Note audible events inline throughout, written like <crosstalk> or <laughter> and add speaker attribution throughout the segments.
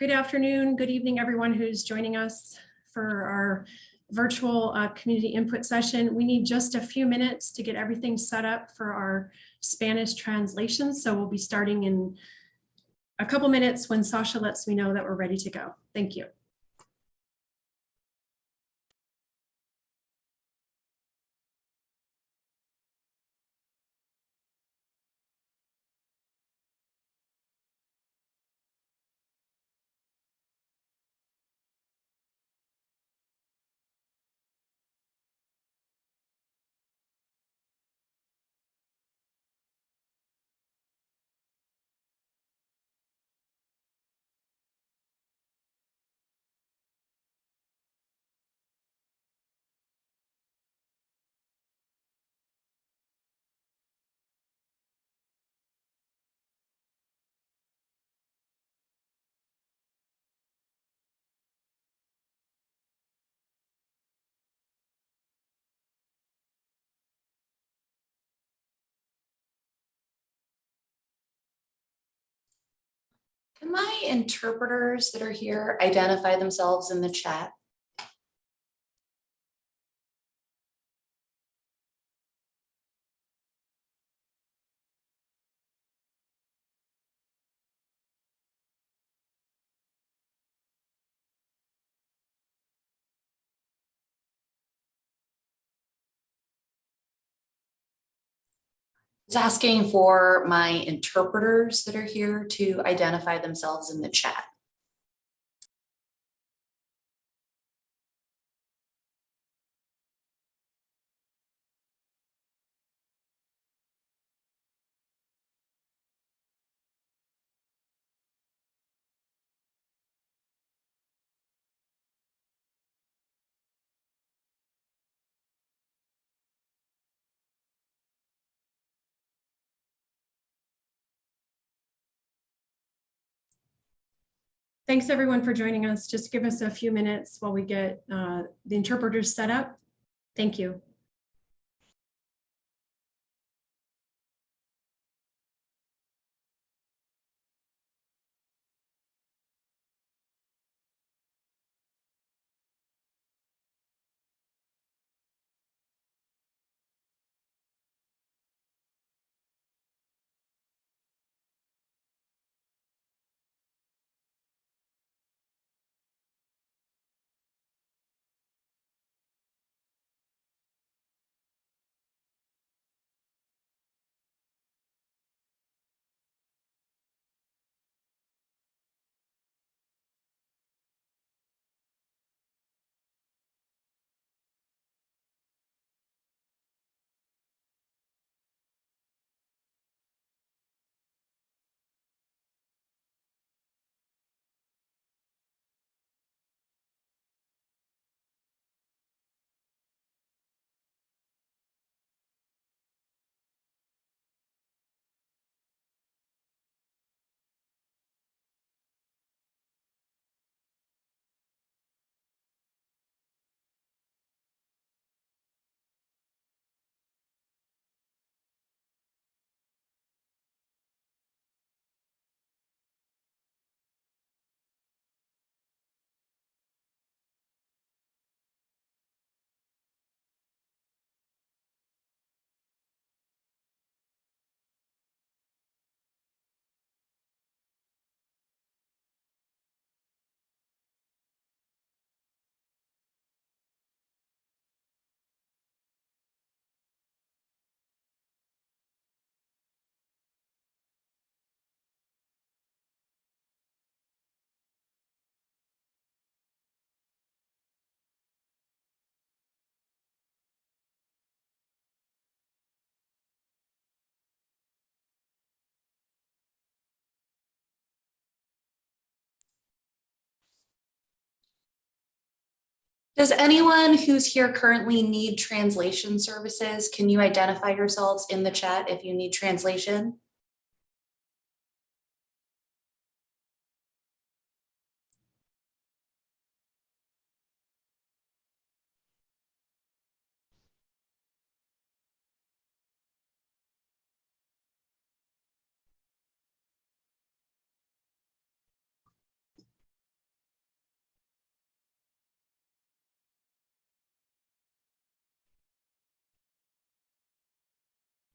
Speaker 1: Good afternoon, good evening, everyone who's joining us for our virtual uh, community input session. We need just a few minutes to get everything set up for our Spanish translation. So we'll be starting in a couple minutes when Sasha lets me know that we're ready to go. Thank you.
Speaker 2: Can my interpreters that are here identify themselves in the chat? It's asking for my interpreters that are here to identify themselves in the chat.
Speaker 1: Thanks everyone for joining us. Just give us a few minutes while we get uh, the interpreters set up. Thank you. Does anyone who's here currently need translation services? Can you identify yourselves in the chat if you need translation?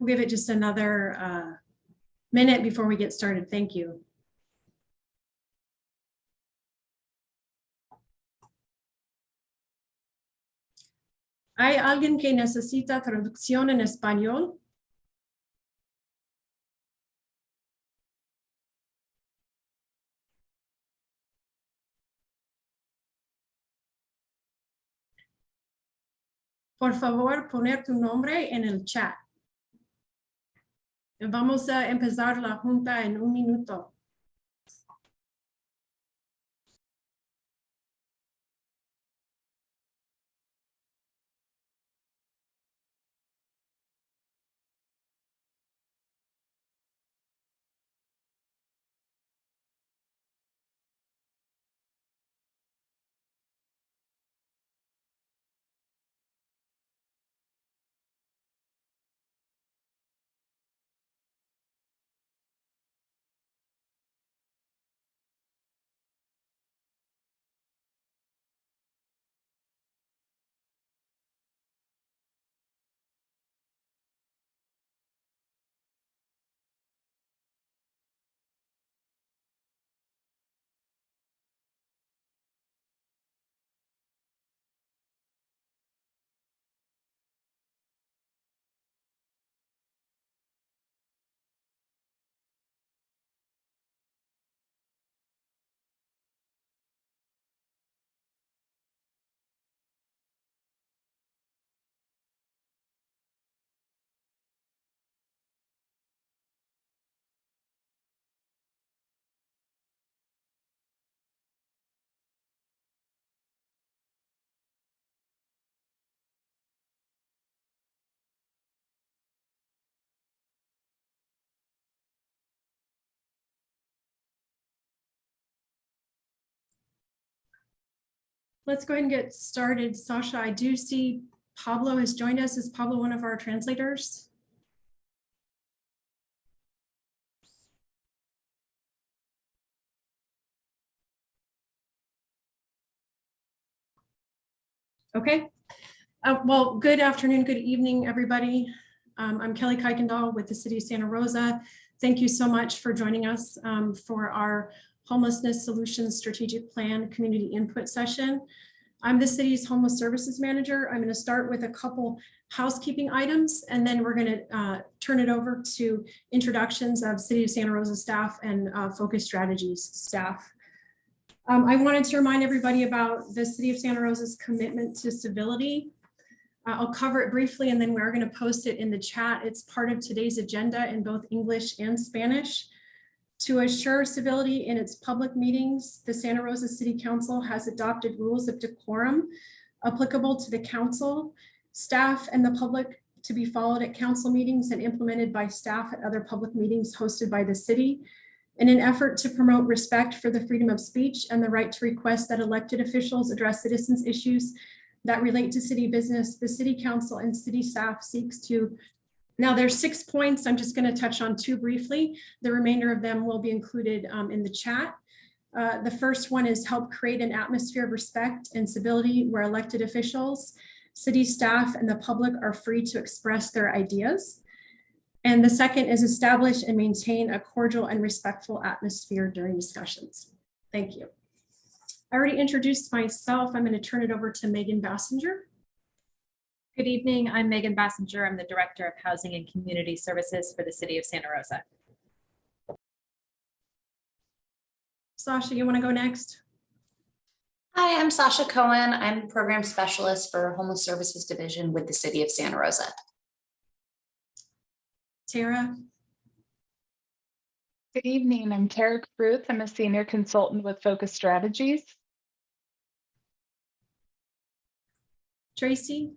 Speaker 1: We'll give it just another uh, minute before we get started. Thank you. ¿Hay alguien que necesita traducción en español? Por favor, poner tu nombre en el chat. Vamos a empezar la junta en un minuto. Let's go ahead and get started. Sasha, I do see Pablo has joined us. Is Pablo one of our translators? Okay. Uh, Well, good afternoon, good evening, everybody. Um, I'm Kelly Kuykendall with the City of Santa Rosa. Thank you so much for joining us um, for our Homelessness Solutions Strategic Plan Community Input Session. I'm the city's homeless services manager. I'm going to start with a couple housekeeping items, and then we're going to uh, turn it over to introductions of City of Santa Rosa staff and uh, Focus Strategies staff. Um, I wanted to remind everybody about the City of Santa Rosa's commitment to civility. Uh, I'll cover it briefly, and then we're going to post it in the chat. It's part of today's agenda in both English and Spanish. To assure civility in its public meetings, the Santa Rosa City Council has adopted rules of decorum applicable to the council, staff, and the public to be followed at council meetings and implemented by staff at other public meetings hosted by the city in an effort to promote respect for the freedom of speech and the right to request that elected officials address citizens' issues that relate to city business, the city council and city staff seeks to now there's six points. I'm just going to touch on two briefly. The remainder of them will be included um, in the chat. Uh, the first one is help create an atmosphere of respect and civility where elected officials, city staff, and the public are free to express their ideas. And the second is establish and maintain a cordial and respectful atmosphere during discussions. Thank you. I already introduced myself. I'm going to turn it over to Megan Basinger.
Speaker 3: Good evening. I'm Megan Basinger. I'm the Director of Housing and Community Services for the City of Santa Rosa.
Speaker 1: Sasha, you want to go next?
Speaker 2: Hi, I'm Sasha Cohen. I'm Program Specialist for Homeless Services Division with the City of Santa Rosa.
Speaker 1: Tara,
Speaker 4: Good evening. I'm Tara Ruth. I'm a senior consultant with Focus Strategies.
Speaker 1: Tracy,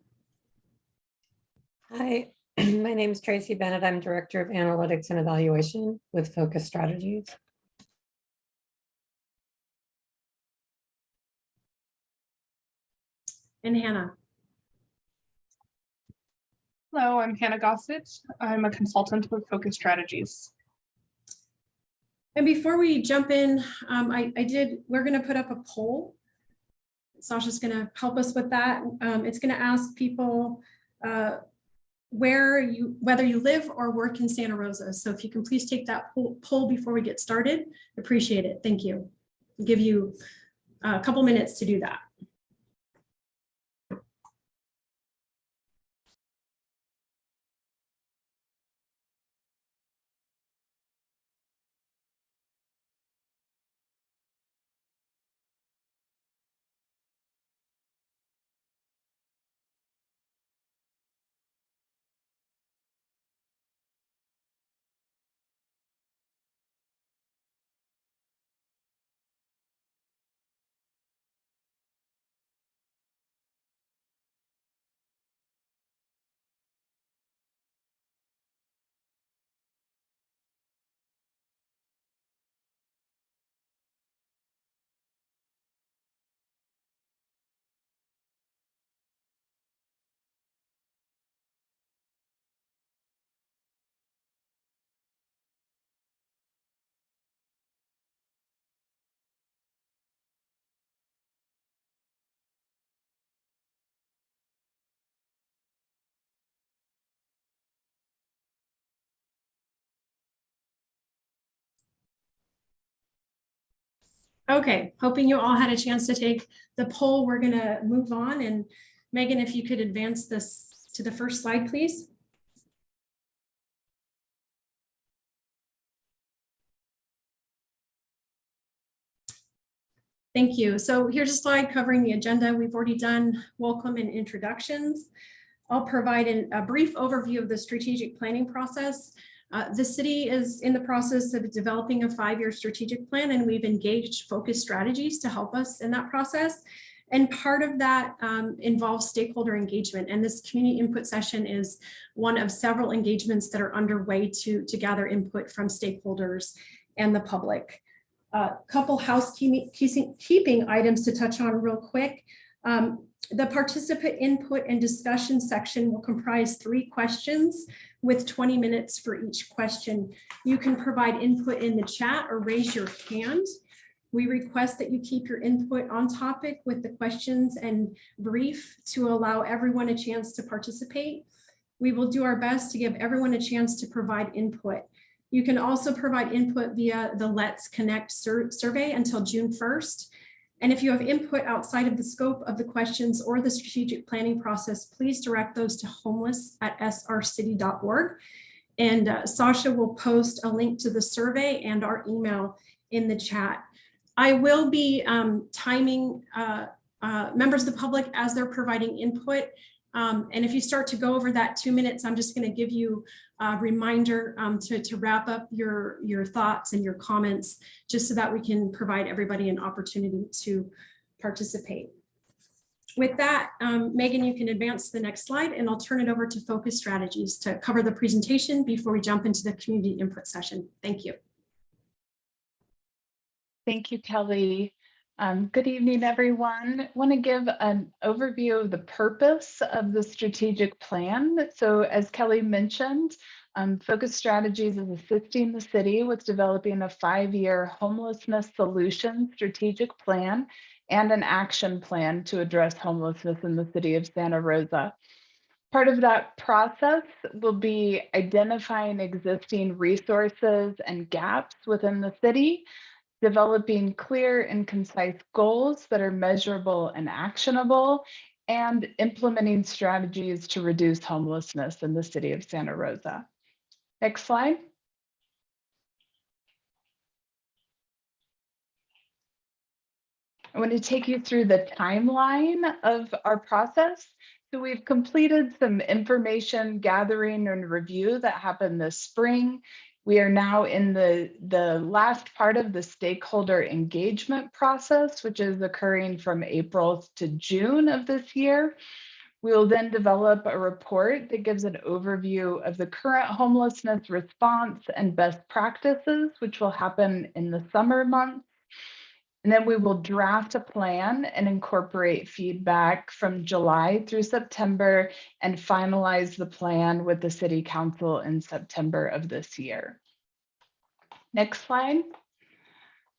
Speaker 5: Hi, <clears throat> my name is Tracy Bennett. I'm Director of Analytics and Evaluation with Focus Strategies.
Speaker 1: and Hannah.
Speaker 6: Hello, I'm Hannah Gossett. I'm a consultant with Focus Strategies.
Speaker 1: And before we jump in, um, I, I did, we're gonna put up a poll. Sasha's gonna help us with that. Um, it's gonna ask people, uh, where you, whether you live or work in Santa Rosa. So if you can please take that poll- before we get started, appreciate it. Thank you. Give you a couple minutes to do that. Okay, hoping you all had a chance to take the poll. We're gonna move on and Megan, if you could advance this to the first slide, please. Thank you. So here's a slide covering the agenda. We've already done welcome and introductions. I'll provide an- a brief overview of the strategic planning process. Uh, The city is in the process of developing a five-year strategic plan, and we've engaged focus strategies to help us in that process. And part of that um, involves stakeholder engagement, and this community input session is one of several engagements that are underway to, to gather input from stakeholders and the public. A Couple housekeeping items to touch on real quick. Um, The participant input and discussion section will comprise three questions with 20 minutes for each question. You can provide input in the chat or raise your hand. We request that you keep your input on topic with the questions and brief to allow everyone a chance to participate. We will do our best to give everyone a chance to provide input. You can also provide input via the Let's Connect sur- survey until June 1st. And if you have input outside of the scope of the questions or the strategic planning process, please direct those to homeless@srcity.org. And uh, Sasha will post a link to the survey and our email in the chat. I will be um, timing uh, uh, members of the public as they're providing input. Um, And if you start to go over that two minutes, I'm just going to give you a reminder um, to, to wrap up your, your thoughts and your comments, just so that we can provide everybody an opportunity to participate. With that, um, Megan, you can advance to the next slide and I'll turn it over to Focus Strategies to cover the presentation before we jump into the community input session. Thank you.
Speaker 4: Thank you, Kelly. Um, Good evening, everyone. I Want to give an overview of the purpose of the strategic plan. So as Kelly mentioned, um, Focus Strategies is assisting the city with developing a five-year homelessness solution strategic plan and an action plan to address homelessness in the city of Santa Rosa. Part of that process will be identifying existing resources and gaps within the city developing clear and concise goals that are measurable and actionable, and implementing strategies to reduce homelessness in the city of Santa Rosa. Next slide. I want to take you through the timeline of our process. So we've completed some information gathering and review that happened this spring. We are now in the, the last part of the stakeholder engagement process, which is occurring from April to June of this year. We will then develop a report that gives an overview of the current homelessness response and best practices, which will happen in the summer months. And then we will draft a plan and incorporate feedback from July through September and finalize the plan with the city council in September of this year. Next slide.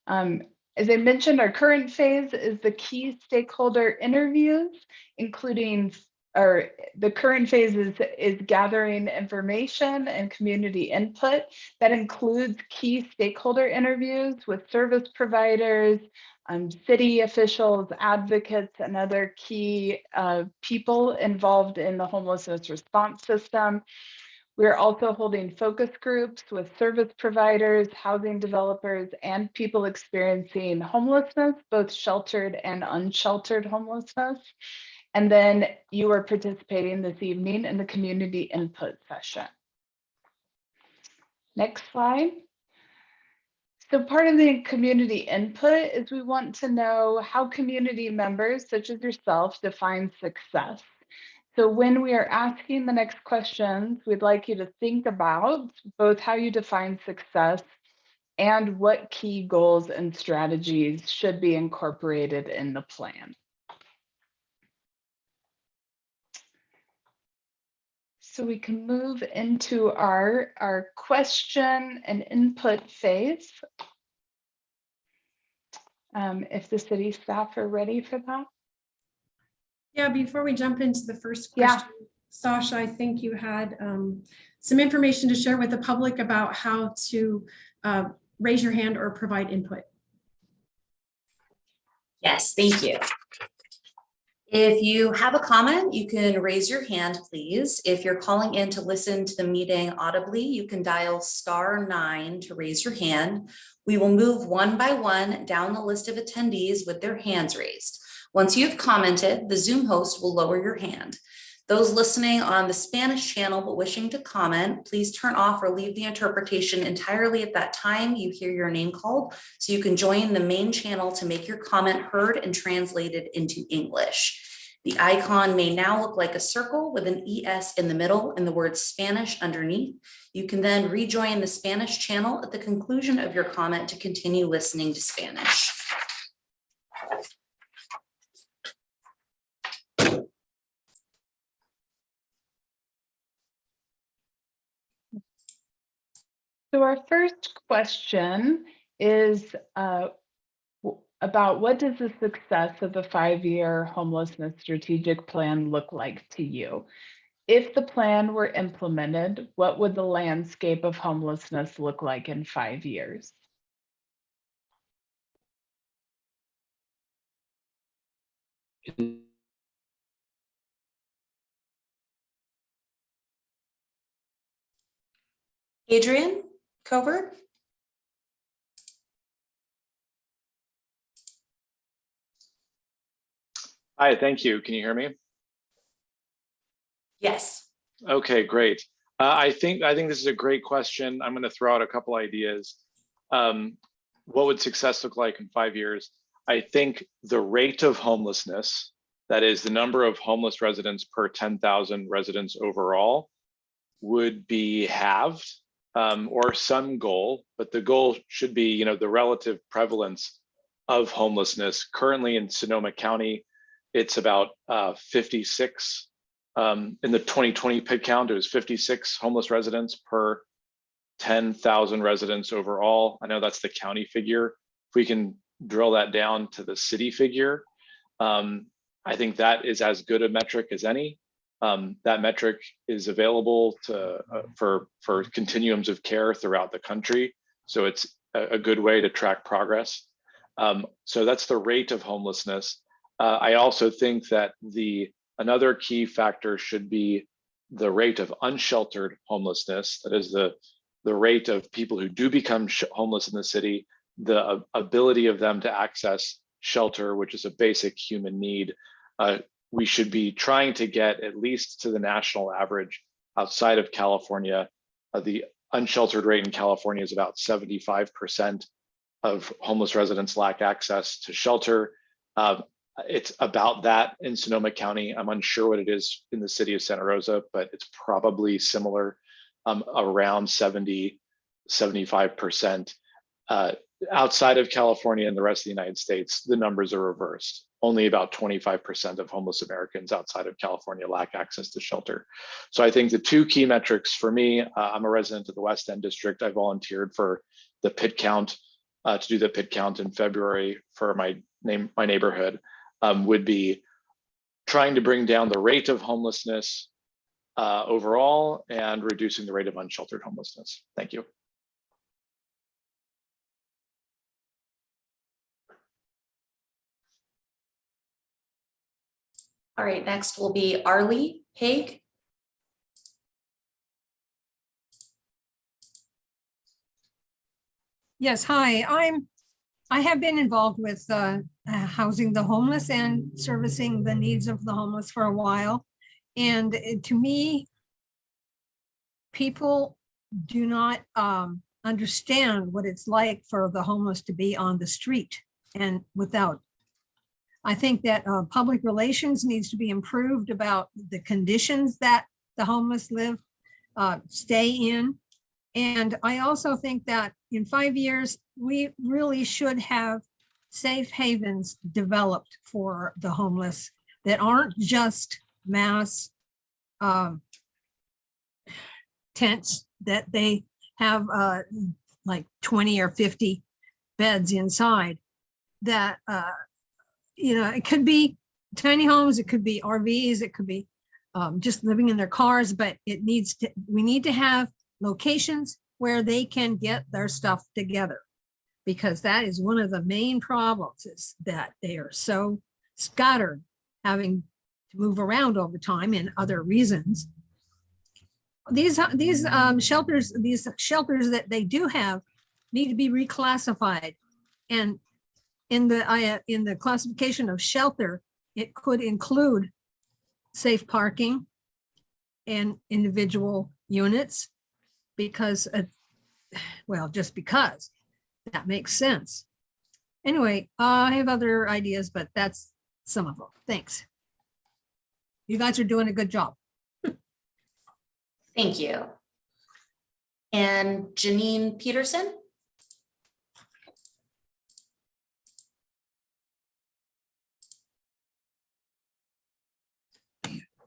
Speaker 4: Um, as I mentioned, our current phase is the key stakeholder interviews, including or the current phase is, is gathering information and community input. That includes key stakeholder interviews with service providers, um, city officials, advocates, and other key uh, people involved in the homelessness response system. We're also holding focus groups with service providers, housing developers, and people experiencing homelessness, both sheltered and unsheltered homelessness. And then you are participating this evening in the community input session. Next slide. So part of the community input is we want to know how community members such as yourself define success. So when we are asking the next questions, we'd like you to think about both how you define success and what key goals and strategies should be incorporated in the plan. So we can move into our, our question and input phase. Um, if the city staff are ready for that.
Speaker 1: Yeah, before we jump into the first
Speaker 4: Yeah.
Speaker 1: question, Sasha, I think you had um, some information to share with the public about how to uh, raise your hand or provide input.
Speaker 2: Yes, thank you. If you have a comment, you can raise your hand, please. If you're calling in to listen to the meeting audibly, you can dial star nine to raise your hand. We will move one by one down the list of attendees with their hands raised. Once you've commented, the Zoom host will lower your hand. Those listening on the Spanish channel but wishing to comment, please turn off or leave the interpretation entirely at that time you hear your name called so you can join the main channel to make your comment heard and translated into English. The icon may now look like a circle with an ES in the middle and the word Spanish underneath. You can then rejoin the Spanish channel at the conclusion of your comment to continue listening to Spanish.
Speaker 4: So our first question is uh, about what does the success of the five-year homelessness strategic plan look like to you? If the plan were implemented, what would the landscape of homelessness look like in five years?
Speaker 2: Adrian Covert?
Speaker 7: Hi, thank you. Can you hear me?
Speaker 2: Yes.
Speaker 7: Okay, great. Uh, I think I think this is a great question. I'm going to throw out a couple ideas. Um, what would success look like in five years? I think the rate of homelessness, that is the number of homeless residents per 10,000 residents overall, would be halved um, or some goal, but the goal should be, you know, the relative prevalence of homelessness. Currently in Sonoma County, it's about uh, 56 um, in the 2020 PIT count, it was 56 homeless residents per 10,000 residents overall. I know that's the county figure. If we can drill that down to the city figure, um, I think that is as good a metric as any. Um, that metric is available to uh, for for continuums of care throughout the country, so it's a, a good way to track progress. Um, so that's the rate of homelessness. Uh, I also think that the Another key factor should be the rate of unsheltered homelessness. That is the, the rate of people who do become homeless in the city, the ability of them to access shelter, which is a basic human need. Uh, we should be trying to get at least to the national average outside of California. Uh, the unsheltered rate in California is about 75% of homeless residents lack access to shelter. Uh, it's about that in Sonoma County. I'm unsure what it is in the city of Santa Rosa, but it's probably similar, um, around 70, 75%. Uh, outside of California and the rest of the United States, the numbers are reversed. Only about 25% of homeless Americans outside of California lack access to shelter. So I think the two key metrics for me, uh, I'm a resident of the West End District. I volunteered for the pit count uh, to do the pit count in February for my name, my neighborhood um, would be trying to bring down the rate of homelessness uh, overall and reducing the rate of unsheltered homelessness. Thank you.
Speaker 2: All right, next will be Arlie Haig.
Speaker 8: Yes, hi, I'm, I have been involved with uh, uh, housing the homeless and servicing the needs of the homeless for a while. And uh, to me, people do not um, understand what it's like for the homeless to be on the street and without. I think that uh, public relations needs to be improved about the conditions that the homeless live, uh, stay in. And I also think that in five years, we really should have safe havens developed for the homeless that aren't just mass um, tents that they have uh, like 20 or 50 beds inside that, uh, you know, it could be tiny homes, it could be RVs, it could be um, just living in their cars, but it needs to, we need to have locations where they can get their stuff together. Because that is one of the main problems is that they are so scattered, having to move around all the time and other reasons. These, these um, shelters, these shelters that they do have need to be reclassified. And in the, in the classification of shelter, it could include safe parking and individual units because, uh, well, just because that makes sense. Anyway, I have other ideas, but that's some of them. Thanks. You guys are doing a good job.
Speaker 2: Thank you. And Janine Peterson?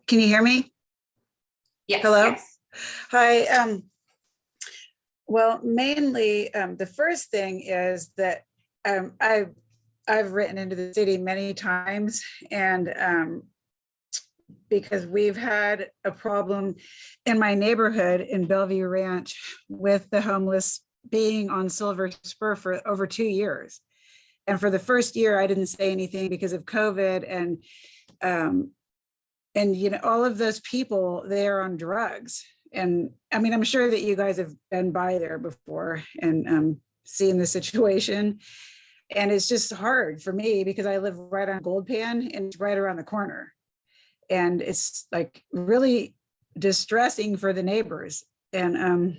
Speaker 9: Can you hear me?
Speaker 2: Yes.
Speaker 9: Hello?
Speaker 2: yes.
Speaker 9: Hi. Um, well, mainly, um, the first thing is that um, I've, I've written into the city many times and um, because we've had a problem in my neighborhood in Bellevue Ranch with the homeless being on Silver Spur for over two years. And for the first year, I didn't say anything because of COVID and um, and you know, all of those people, they are on drugs. And I mean, I'm sure that you guys have been by there before and um, seen the situation. And it's just hard for me because I live right on Gold Pan and it's right around the corner. And it's like really distressing for the neighbors. And um,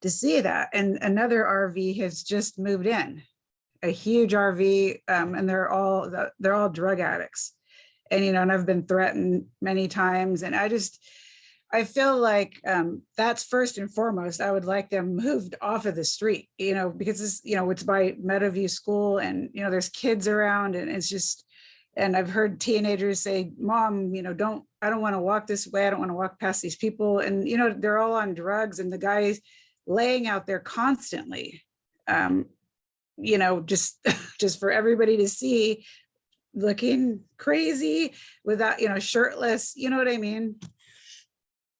Speaker 9: to see that, and another RV has just moved in, a huge RV, um, and they're all they're all drug addicts and you know and i've been threatened many times and i just i feel like um that's first and foremost i would like them moved off of the street you know because this you know it's by meadowview school and you know there's kids around and it's just and i've heard teenagers say mom you know don't i don't want to walk this way i don't want to walk past these people and you know they're all on drugs and the guys laying out there constantly um you know just <laughs> just for everybody to see looking crazy without, you know, shirtless, you know what I mean?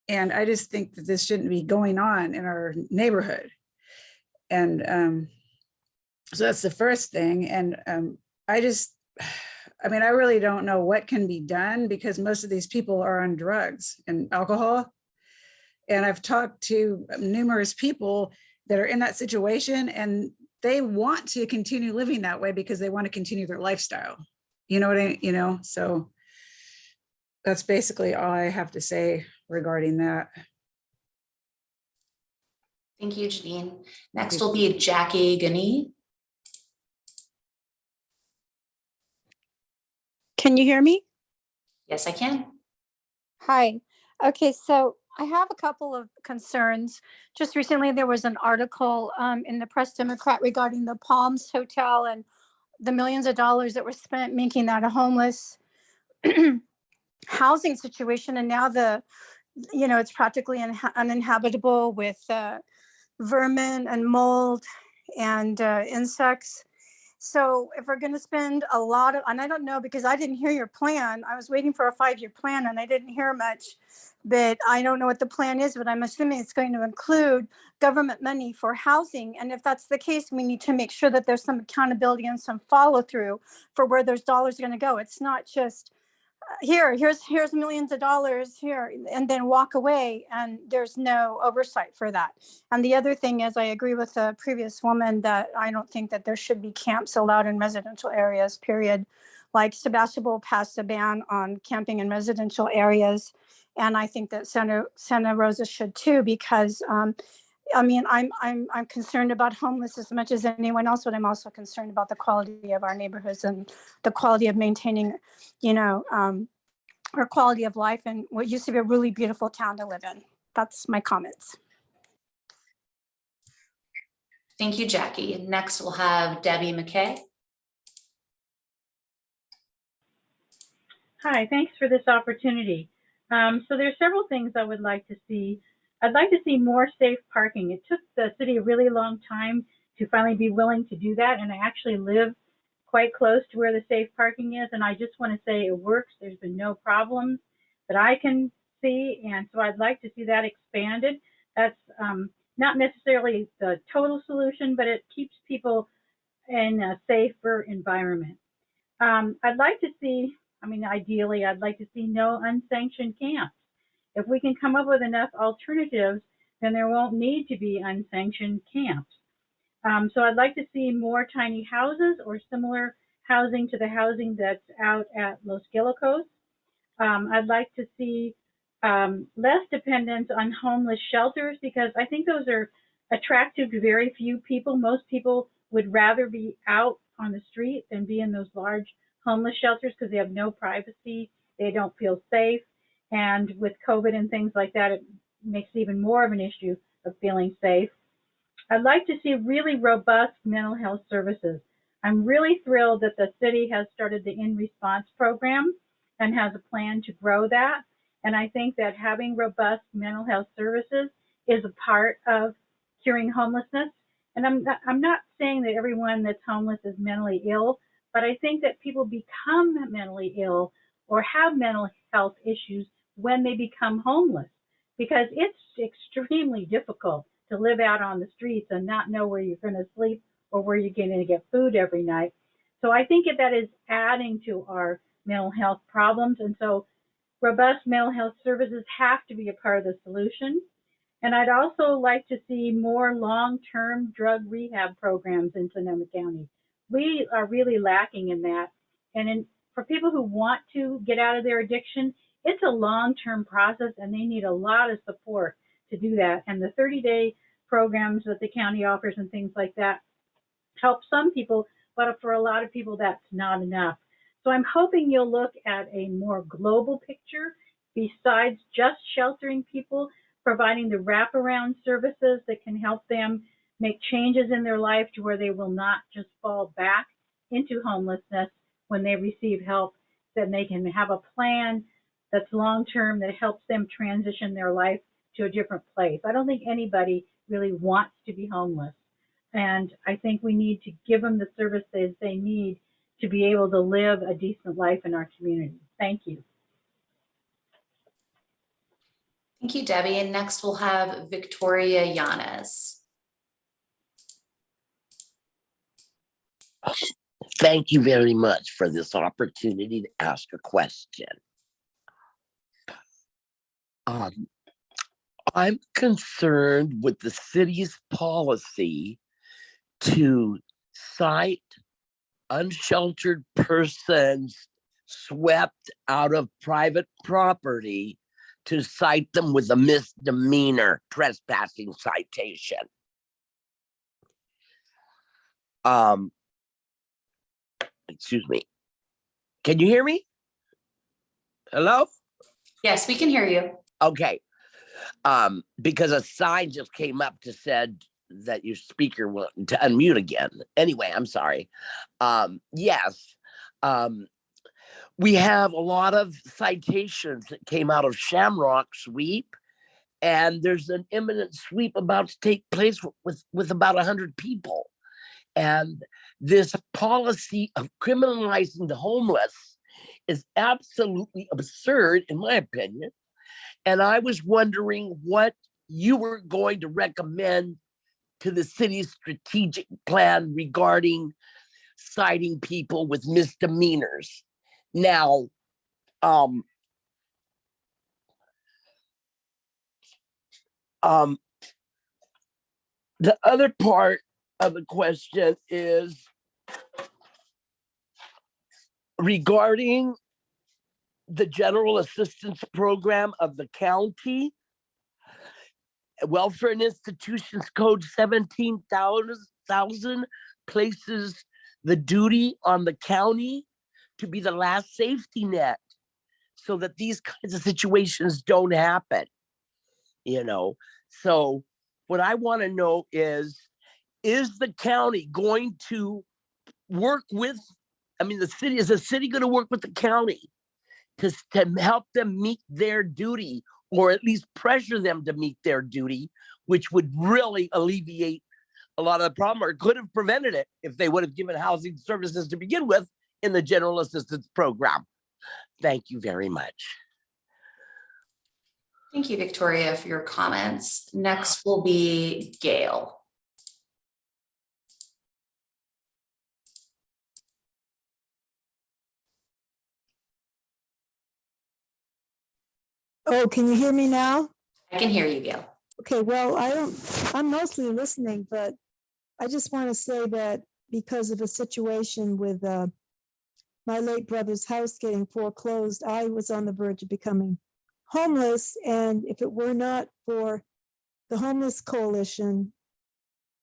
Speaker 9: And I just think that this shouldn't be going on in our neighborhood. And um, so that's the first thing. And um, I just, <sighs> I mean, I really don't know what can be done because most of these people are on drugs and alcohol. And I've talked to numerous people that are in that situation and they want to continue living that way because they want to continue their lifestyle. You know what I, you know, so that's basically all I have to say regarding that.
Speaker 2: Thank you, Janine. Next will be Jackie Gani.
Speaker 10: Can you hear me?
Speaker 2: Yes, I can.
Speaker 10: Hi. Okay, so I have a couple of concerns. Just recently, there was an article um, in the Press Democrat regarding the Palms Hotel and the millions of dollars that were spent making that a homeless <clears throat> housing situation. And now the, you know, it's practically unha- uninhabitable with uh, vermin and mold and uh, insects. So if we're gonna spend a lot of, and I don't know, because I didn't hear your plan, I was waiting for a five-year plan and I didn't hear much. But I don't know what the plan is, but I'm assuming it's going to include government money for housing. And if that's the case, we need to make sure that there's some accountability and some follow-through for where those dollars are gonna go. It's not just, here, here's, here's millions of dollars here, and then walk away, and there's no oversight for that. And the other thing is, I agree with the previous woman that I don't think that there should be camps allowed in residential areas, period. Like Sebastopol passed a ban on camping in residential areas. And I think that Santa, Santa Rosa should too, because, um, I mean, I'm, I'm, I'm concerned about homeless as much as anyone else, but I'm also concerned about the quality of our neighborhoods and the quality of maintaining, you know, um, our quality of life and what used to be a really beautiful town to live in. That's my comments.
Speaker 2: Thank you, Jackie. Next, we'll have Debbie McKay.
Speaker 11: Hi, thanks for this opportunity. Um, so there's several things I would like to see. I'd like to see more safe parking. It took the city a really long time to finally be willing to do that, and I actually live quite close to where the safe parking is, and I just want to say it works. There's been no problems that I can see, and so I'd like to see that expanded. That's um, not necessarily the total solution, but it keeps people in a safer environment. Um, I'd like to see, I mean, ideally, I'd like to see no unsanctioned camps. If we can come up with enough alternatives, then there won't need to be unsanctioned camps. Um, so I'd like to see more tiny houses or similar housing to the housing that's out at Los Guilicos. Um, I'd like to see um, less dependence on homeless shelters because I think those are attractive to very few people. Most people would rather be out on the street than be in those large homeless shelters because they have no privacy. They don't feel safe. And with COVID and things like that, it makes it even more of an issue of feeling safe. I'd like to see really robust mental health services. I'm really thrilled that the city has started the In Response program and has a plan to grow that. And I think that having robust mental health services is a part of curing homelessness. And I'm not, I'm not saying that everyone that's homeless is mentally ill, but I think that people become mentally ill or have mental health issues when they become homeless because it's extremely difficult to live out on the streets and not know where you're going to sleep or where you're going to get food every night. So I think that is adding to our mental health problems. And so robust mental health services have to be a part of the solution. And I'd also like to see more long-term drug rehab programs in Sonoma County. We are really lacking in that. And in, for people who want to get out of their addiction, it's a long-term process and they need a lot of support to do that. And the 30-day programs that the county offers and things like that help some people, but for a lot of people, that's not enough. So I'm hoping you'll look at a more global picture besides just sheltering people, providing the wraparound services that can help them make changes in their life to where they will not just fall back into homelessness when they receive help, then they can have a plan that's long-term that helps them transition their life to a different place. I don't think anybody really wants to be homeless. And I think we need to give them the services they need to be able to live a decent life in our community. Thank you.
Speaker 2: Thank you, Debbie. And next we'll have Victoria Yanes.
Speaker 12: Thank you very much for this opportunity to ask a question. Um, I'm concerned with the city's policy to cite unsheltered persons swept out of private property to cite them with a misdemeanor trespassing citation. Um, excuse me. Can you hear me? Hello?
Speaker 2: Yes, we can hear you.
Speaker 12: Okay. Um, because a sign just came up to said that your speaker wanted to unmute again. Anyway, I'm sorry. Um, yes. Um, we have a lot of citations that came out of Shamrock Sweep, and there's an imminent sweep about to take place with with about a hundred people. And this policy of criminalizing the homeless is absolutely absurd, in my opinion. And I was wondering what you were going to recommend to the city's strategic plan regarding citing people with misdemeanors. Now, um, um, the other part of the question is regarding the general assistance program of the county. Welfare and Institutions Code seventeen thousand places the duty on the county to be the last safety net so that these kinds of situations don't happen. You know, so what I want to know is, is the county going to work with, I mean, the city, is the city going to work with the county to, to help them meet their duty or at least pressure them to meet their duty, which would really alleviate a lot of the problem or could have prevented it if they would have given housing services to begin with in the general assistance program. Thank you very much.
Speaker 2: Thank you, Victoria, for your comments. Next will be Gail.
Speaker 13: Oh, can you hear me now?
Speaker 2: I can hear you, Gail.
Speaker 13: Okay, well, I don't, I'm mostly listening, but I just want to say that because of a situation with uh, my late brother's house getting foreclosed, I was on the verge of becoming homeless. And if it were not for the Homeless Coalition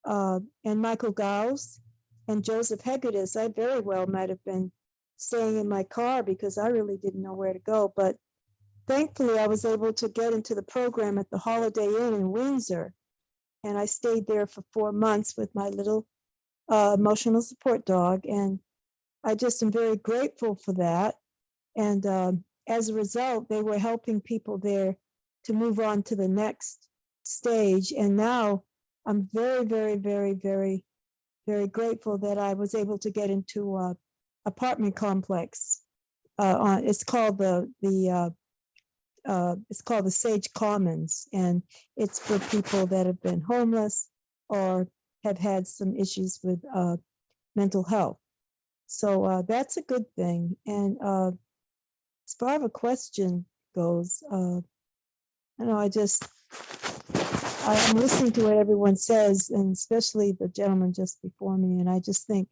Speaker 13: uh, and Michael Gauss and Joseph Hegedus, I very well might have been staying in my car because I really didn't know where to go. But thankfully, I was able to get into the program at the Holiday Inn in Windsor. And I stayed there for four months with my little uh, emotional support dog. And I just am very grateful for that. And um, as a result, they were helping people there to move on to the next stage. And now I'm very, very, very, very, very grateful that I was able to get into a apartment complex. Uh, on, it's called the, the, uh, uh, it's called the Sage Commons, and it's for people that have been homeless or have had some issues with uh, mental health. So uh, that's a good thing. And uh, as far as a question goes, uh, I know I just I'm listening to what everyone says, and especially the gentleman just before me, and I just think,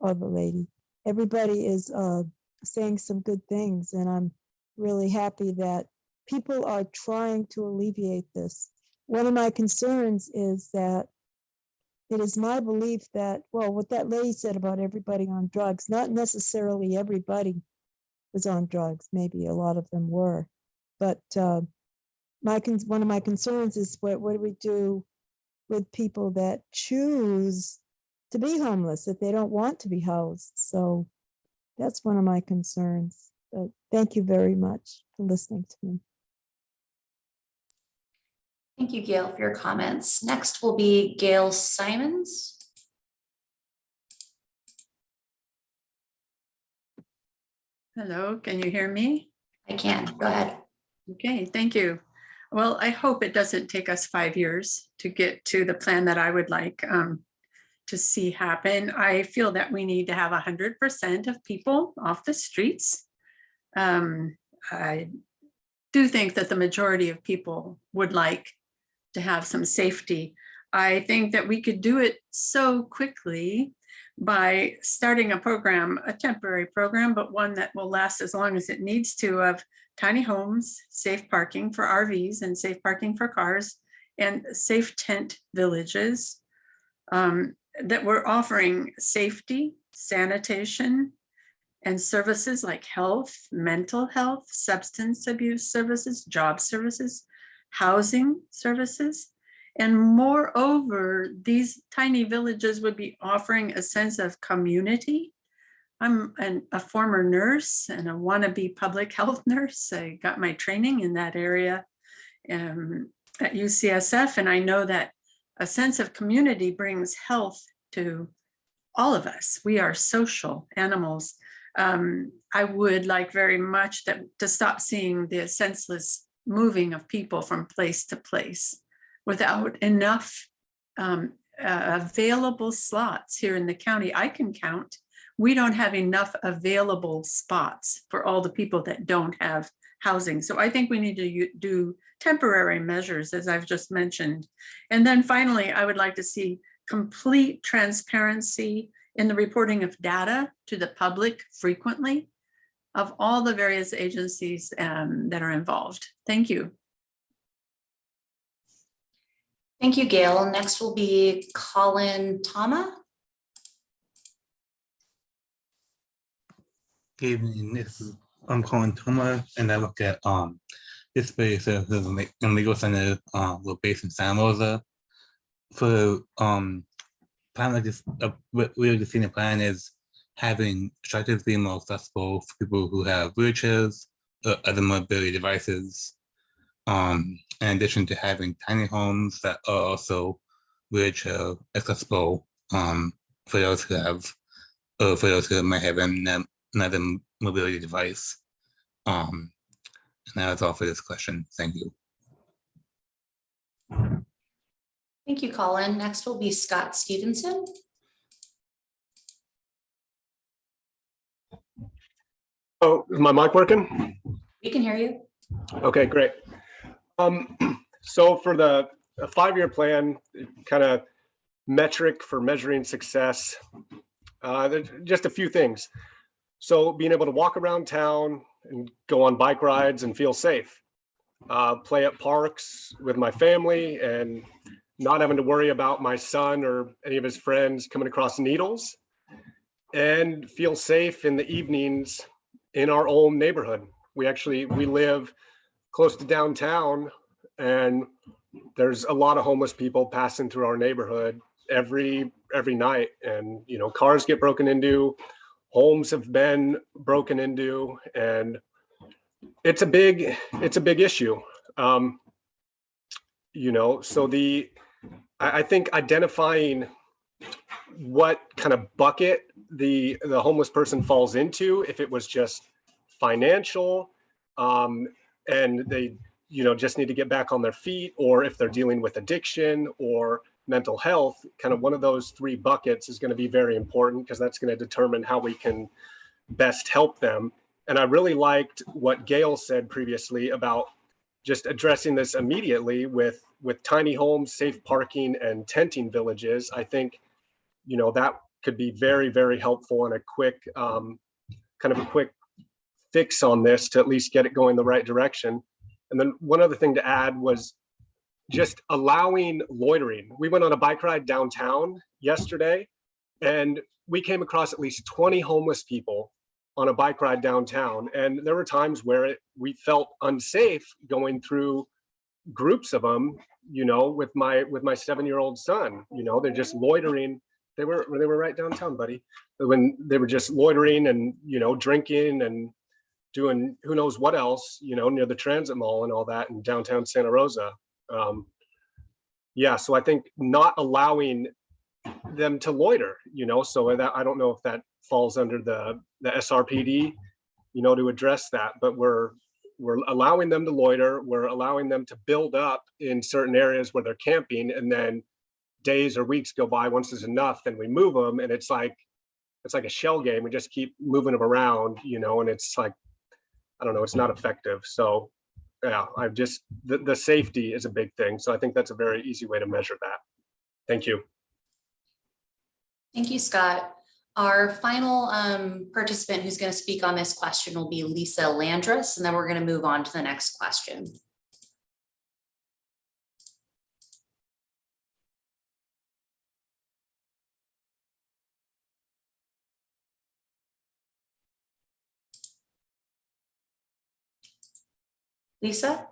Speaker 13: or the lady, everybody is uh, saying some good things, and I'm really happy that people are trying to alleviate this. One of my concerns is that it is my belief that, well, what that lady said about everybody on drugs, not necessarily everybody was on drugs, maybe a lot of them were. But uh, my, one of my concerns is what, what do we do with people that choose to be homeless, if they don't want to be housed? So that's one of my concerns. Thank you very much for listening to me.
Speaker 2: Thank you, Gail, for your comments. Next will be Gail Simons.
Speaker 14: Hello, can you hear me?
Speaker 2: I can, go ahead.
Speaker 14: Okay, thank you. Well, I hope it doesn't take us five years to get to the plan that I would like um, to see happen. I feel that we need to have hundred percent of people off the streets. Um, I do think that the majority of people would like to have some safety. I think that we could do it so quickly by starting a program, a temporary program, but one that will last as long as it needs to of tiny homes, safe parking for RVs and safe parking for cars, and safe tent villages um, that we're offering safety, sanitation, and services like health, mental health, substance abuse services, job services, housing services. And moreover, these tiny villages would be offering a sense of community. I'm an, a former nurse and a wannabe public <laughs> health nurse. I got my training in that area um, at UCSF, and I know that a sense of community brings health to all of us, we are social animals. Um, I would like very much that to stop seeing the senseless moving of people from place to place without enough um, uh, available slots here in the county. I can count. We don't have enough available spots for all the people that don't have housing. So I think we need to do temporary measures, as I've just mentioned. And then finally, I would like to see complete transparency in the reporting of data to the public frequently of all the various agencies um, that are involved. Thank you.
Speaker 2: Thank you, Gail. Next will be Colin Tama.
Speaker 15: Good evening, this is, I'm calling Toma, and I look at, um, this space as a legal center, uh, we're based in San Rosa. So, um, plan like this, uh, what we're just seeing the plan is having being more accessible for people who have wheelchairs, or other mobility devices. Um, in addition to having tiny homes that are also wheelchair accessible, um, for those who have, or for those who might have an another mobility device. Um, and that was all for this question. Thank you.
Speaker 2: Thank you, Colin. Next will be Scott Stevenson.
Speaker 16: Oh, is my mic working?
Speaker 2: We can hear you.
Speaker 16: Okay, great. Um, <clears throat> so for the five-year plan, kind of metric for measuring success, uh, there's just a few things. So being able to walk around town and go on bike rides and feel safe. Uh, play at parks with my family and not having to worry about my son or any of his friends coming across needles. And feel safe in the evenings in our own neighborhood. We actually, we live close to downtown and there's a lot of homeless people passing through our neighborhood every every night and you know cars get broken into homes have been broken into and it's a big it's a big issue um you know so the i, I think identifying what kind of bucket the the homeless person falls into if it was just financial um and they you know just need to get back on their feet or if they're dealing with addiction or mental health kind of one of those three buckets is going to be very important because that's going to determine how we can best help them. And i really liked what gail said previously about just addressing this immediately with with tiny homes safe parking and tenting villages. I think you know that could be very very helpful and a quick um, kind of a quick fix on this to at least get it going the right direction and then one other thing to add was just allowing loitering. We went on a bike ride downtown yesterday and we came across at least 20 homeless people on a bike ride downtown. And there were times where it, we felt unsafe going through groups of them, you know, with my with my seven-year-old son, you know, they're just loitering. They were they were right downtown, buddy. When they were just loitering and, you know, drinking and doing who knows what else, you know, near the transit mall and all that in downtown Santa Rosa. Um, yeah, so I think not allowing them to loiter, you know, so that I don't know if that falls under the the SRPD, you know, to address that, but we're we're allowing them to loiter, we're allowing them to build up in certain areas where they're camping and then days or weeks go by once there's enough then we move them and it's like it's like a shell game we just keep moving them around you know and it's like I don't know, it's not effective. So yeah, I've just, the, the safety is a big thing. So I think that's a very easy way to measure that. Thank you.
Speaker 2: Thank you, Scott. Our final um, participant who's going to speak on this question will be Lisa Landris, and then we're going to move on to the next question. Lisa?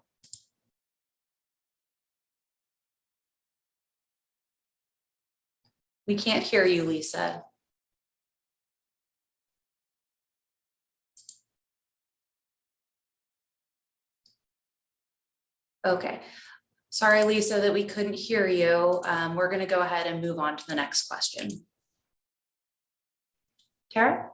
Speaker 2: We can't hear you, Lisa. Okay, sorry, Lisa, that we couldn't hear you. Um, we're gonna go ahead and move on to the next question. Tara?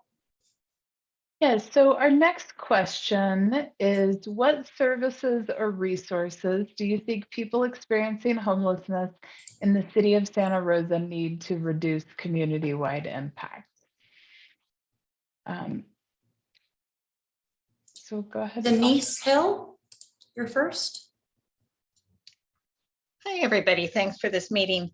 Speaker 4: Yes, so our next question is what services or resources do you think people experiencing homelessness in the city of Santa Rosa need to reduce community-wide impact? Um, So go ahead.
Speaker 2: Denise Hill, you're first.
Speaker 17: Hi, everybody. Thanks for this meeting.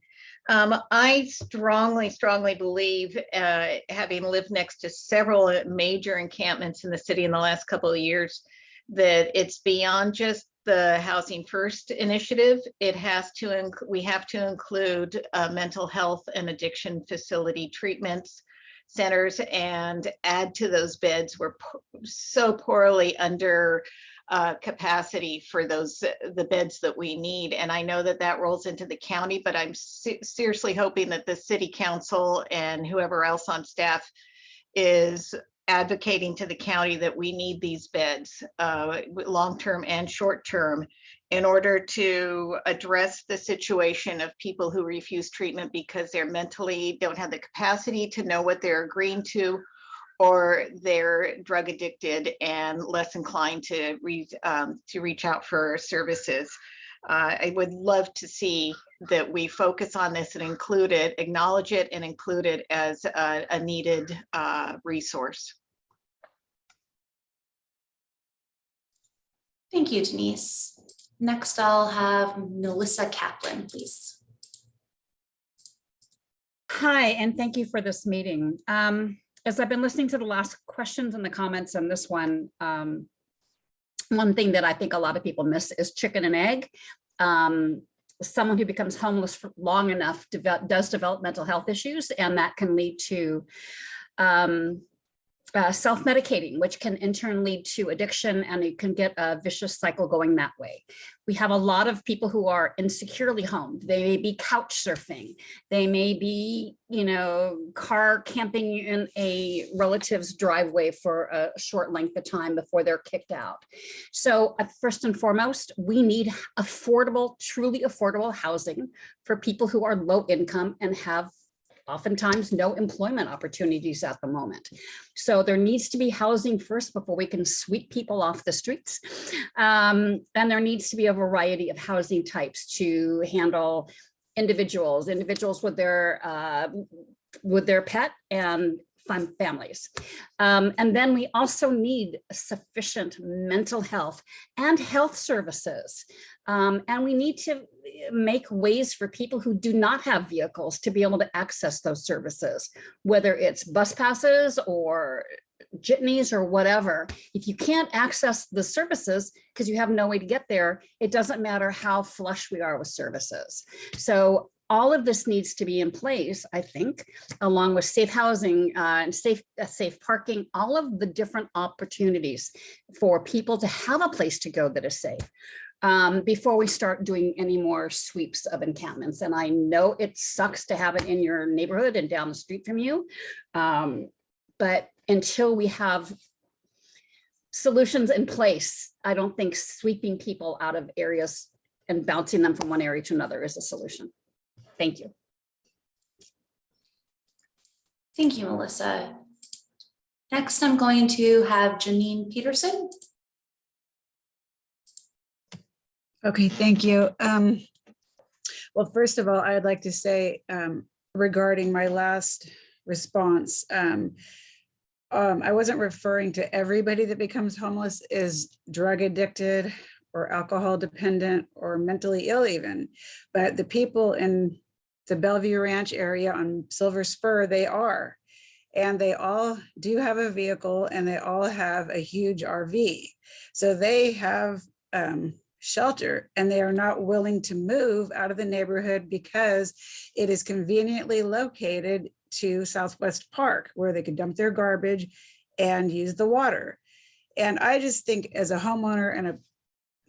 Speaker 17: Um, I strongly, strongly believe, uh, having lived next to several major encampments in the city in the last couple of years, that it's beyond just the Housing First initiative. It has to, we have to include uh, mental health and addiction facility treatments centers and add to those beds. We're so poorly under uh, capacity for those, the beds that we need. And I know that that rolls into the county, but I'm se- seriously hoping that the city council and whoever else on staff is advocating to the county that we need these beds, uh, long-term and short-term, in order to address the situation of people who refuse treatment because they're mentally, don't have the capacity to know what they're agreeing to, or they're drug addicted and less inclined to reach, um, to reach out for services. Uh, I would love to see that we focus on this and include it, acknowledge it and include it as a, a needed, uh, resource.
Speaker 2: Thank you, Denise. Next, I'll have Melissa Kaplan, please.
Speaker 18: Hi, and thank you for this meeting. Um, as I've been listening to the last questions and the comments on this one, um, one thing that I think a lot of people miss is chicken and egg. Um, someone who becomes homeless for long enough develop, does develop mental health issues, and that can lead to um, uh, self-medicating, which can in turn lead to addiction, and you can get a vicious cycle going that way. We have a lot of people who are insecurely homed. They may be couch surfing. They may be, you know, car camping in a relative's driveway for a short length of time before they're kicked out. So uh, first and foremost, we need affordable, truly affordable housing for people who are low income and have oftentimes no employment opportunities at the moment. So there needs to be housing first before we can sweep people off the streets. Um, and there needs to be a variety of housing types to handle individuals, individuals with their uh, with their pet and families. Um, and then we also need sufficient mental health and health services. Um, and we need to make ways for people who do not have vehicles to be able to access those services, whether it's bus passes or jitneys or whatever. If you can't access the services because you have no way to get there, it doesn't matter how flush we are with services. So all of this needs to be in place, I think, along with safe housing uh, and safe, uh, safe parking, all of the different opportunities for people to have a place to go that is safe um, before we start doing any more sweeps of encampments. And I know it sucks to have it in your neighborhood and down the street from you. Um, but until we have solutions in place, I don't think sweeping people out of areas and bouncing them from one area to another is a solution. Thank you.
Speaker 2: Thank you, Melissa. Next, I'm going to have Janine Peterson.
Speaker 9: Okay, thank you. Um, well, first of all, I'd like to say um, regarding my last response, um, um, I wasn't referring to everybody that becomes homeless is drug addicted or alcohol dependent or mentally ill even, but the people in the Bellevue Ranch area on Silver Spur, they are. And they all do have a vehicle and they all have a huge RV. So they have um, shelter and they are not willing to move out of the neighborhood because it is conveniently located to Southwest Park where they could dump their garbage and use the water. And I just think as a homeowner and a,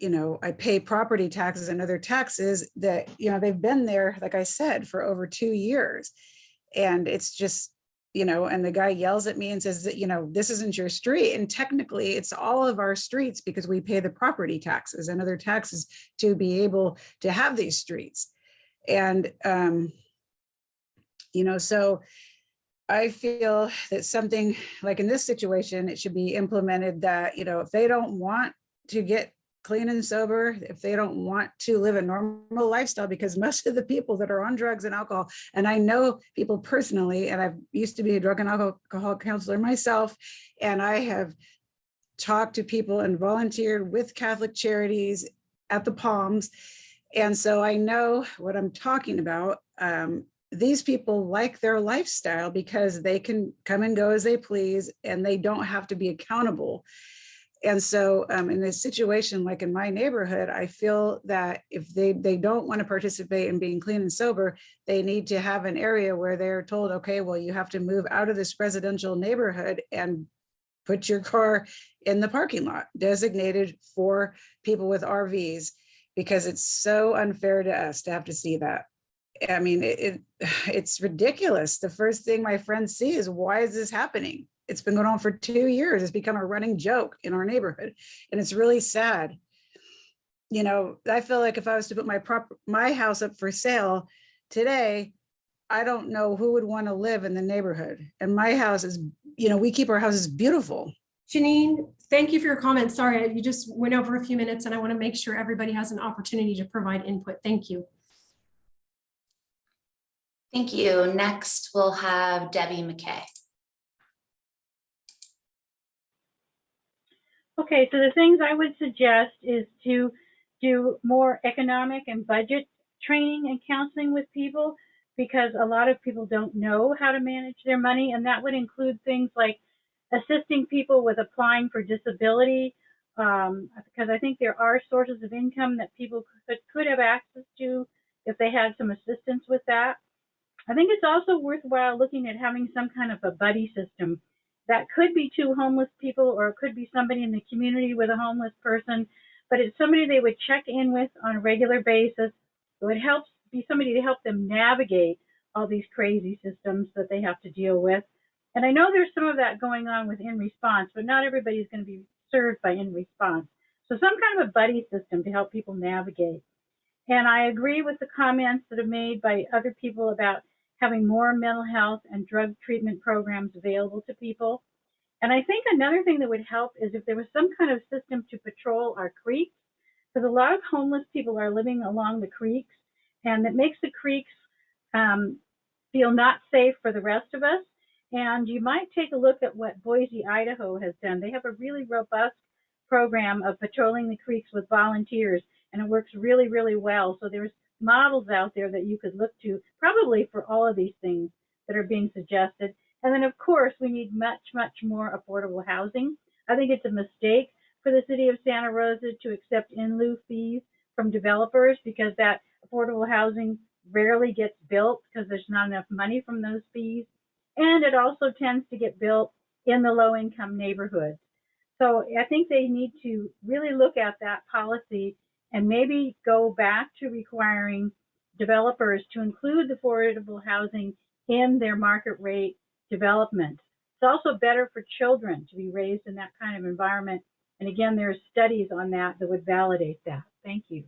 Speaker 9: you know, I pay property taxes and other taxes that, you know, they've been there, like I said, for over two years. And it's just, you know, and the guy yells at me and says that, you know, this isn't your street. And technically it's all of our streets because we pay the property taxes and other taxes to be able to have these streets. And, um, you know, so I feel that something like in this situation, it should be implemented that, you know, if they don't want to get clean and sober, if they don't want to live a normal lifestyle, because <laughs> most of the people that are on drugs and alcohol, and I know people personally, and I've used to be a drug and alcohol counselor myself, and I have talked to people and volunteered with Catholic Charities at the Palms. And so I know what I'm talking about. Um, these people like their lifestyle because they can come and go as they please and they don't have to be accountable. And so um, in this situation like in my neighborhood, I feel that if they, they don't want to participate in being clean and sober, they need to have an area where they're told, okay, well, you have to move out of this residential neighborhood and put your car in the parking lot designated for people with RVs because it's so unfair to us to have to see that. I mean, it, it <sighs> it's ridiculous. The first thing my friends see is why is this happening? It's been going on for two years. It's become a running joke in our neighborhood. And it's really sad. You know, I feel like if I was to put my prop my house up for sale today, I don't know who would want to live in the neighborhood. And my house is, you know, we keep our houses beautiful.
Speaker 1: Janine, thank you for your comments. Sorry, you just went over a few minutes and I want to make sure everybody has an opportunity to provide input. Thank you.
Speaker 2: Thank you. Next, we'll have Debbie McKay.
Speaker 11: Okay, so the things I would suggest is to do more economic and budget training and counseling with people because a lot of people don't know how to manage their money and that would include things like assisting people with applying for disability um, because I think there are sources of income that people could, could have access to if they had some assistance with that. I think it's also worthwhile looking at having some kind of a buddy system that could be two homeless people or it could be somebody in the community with a homeless person, but it's somebody they would check in with on a regular basis. So it would help be somebody to help them navigate all these crazy systems that they have to deal with. And I know there's some of that going on with In Response, but not everybody's going to be served by In Response. So some kind of a buddy system to help people navigate. And I agree with the comments that are made by other people about having more mental health and drug treatment programs available to people. And I think another thing that would help is if there was some kind of system to patrol our creeks, because a lot of homeless people are living along the creeks, and it makes the creeks um, feel not safe for the rest of us. And you might take a look at what Boise, Idaho has done. They have a really robust program of patrolling the creeks with volunteers, and it works really, really well. So there's models out there that you could look to probably for all of these things that are being suggested. And then of course we need much, much more affordable housing. I think it's a mistake for the city of Santa Rosa to accept in lieu fees from developers because that affordable housing rarely gets built because there's not enough money from those fees. And it also tends to get built in the low income neighborhoods. So I think they need to really look at that policy and maybe go back to requiring developers to include the affordable housing in their market rate development. It's also better for children to be raised in that kind of environment. And again, there's studies on that that would validate that. Thank you.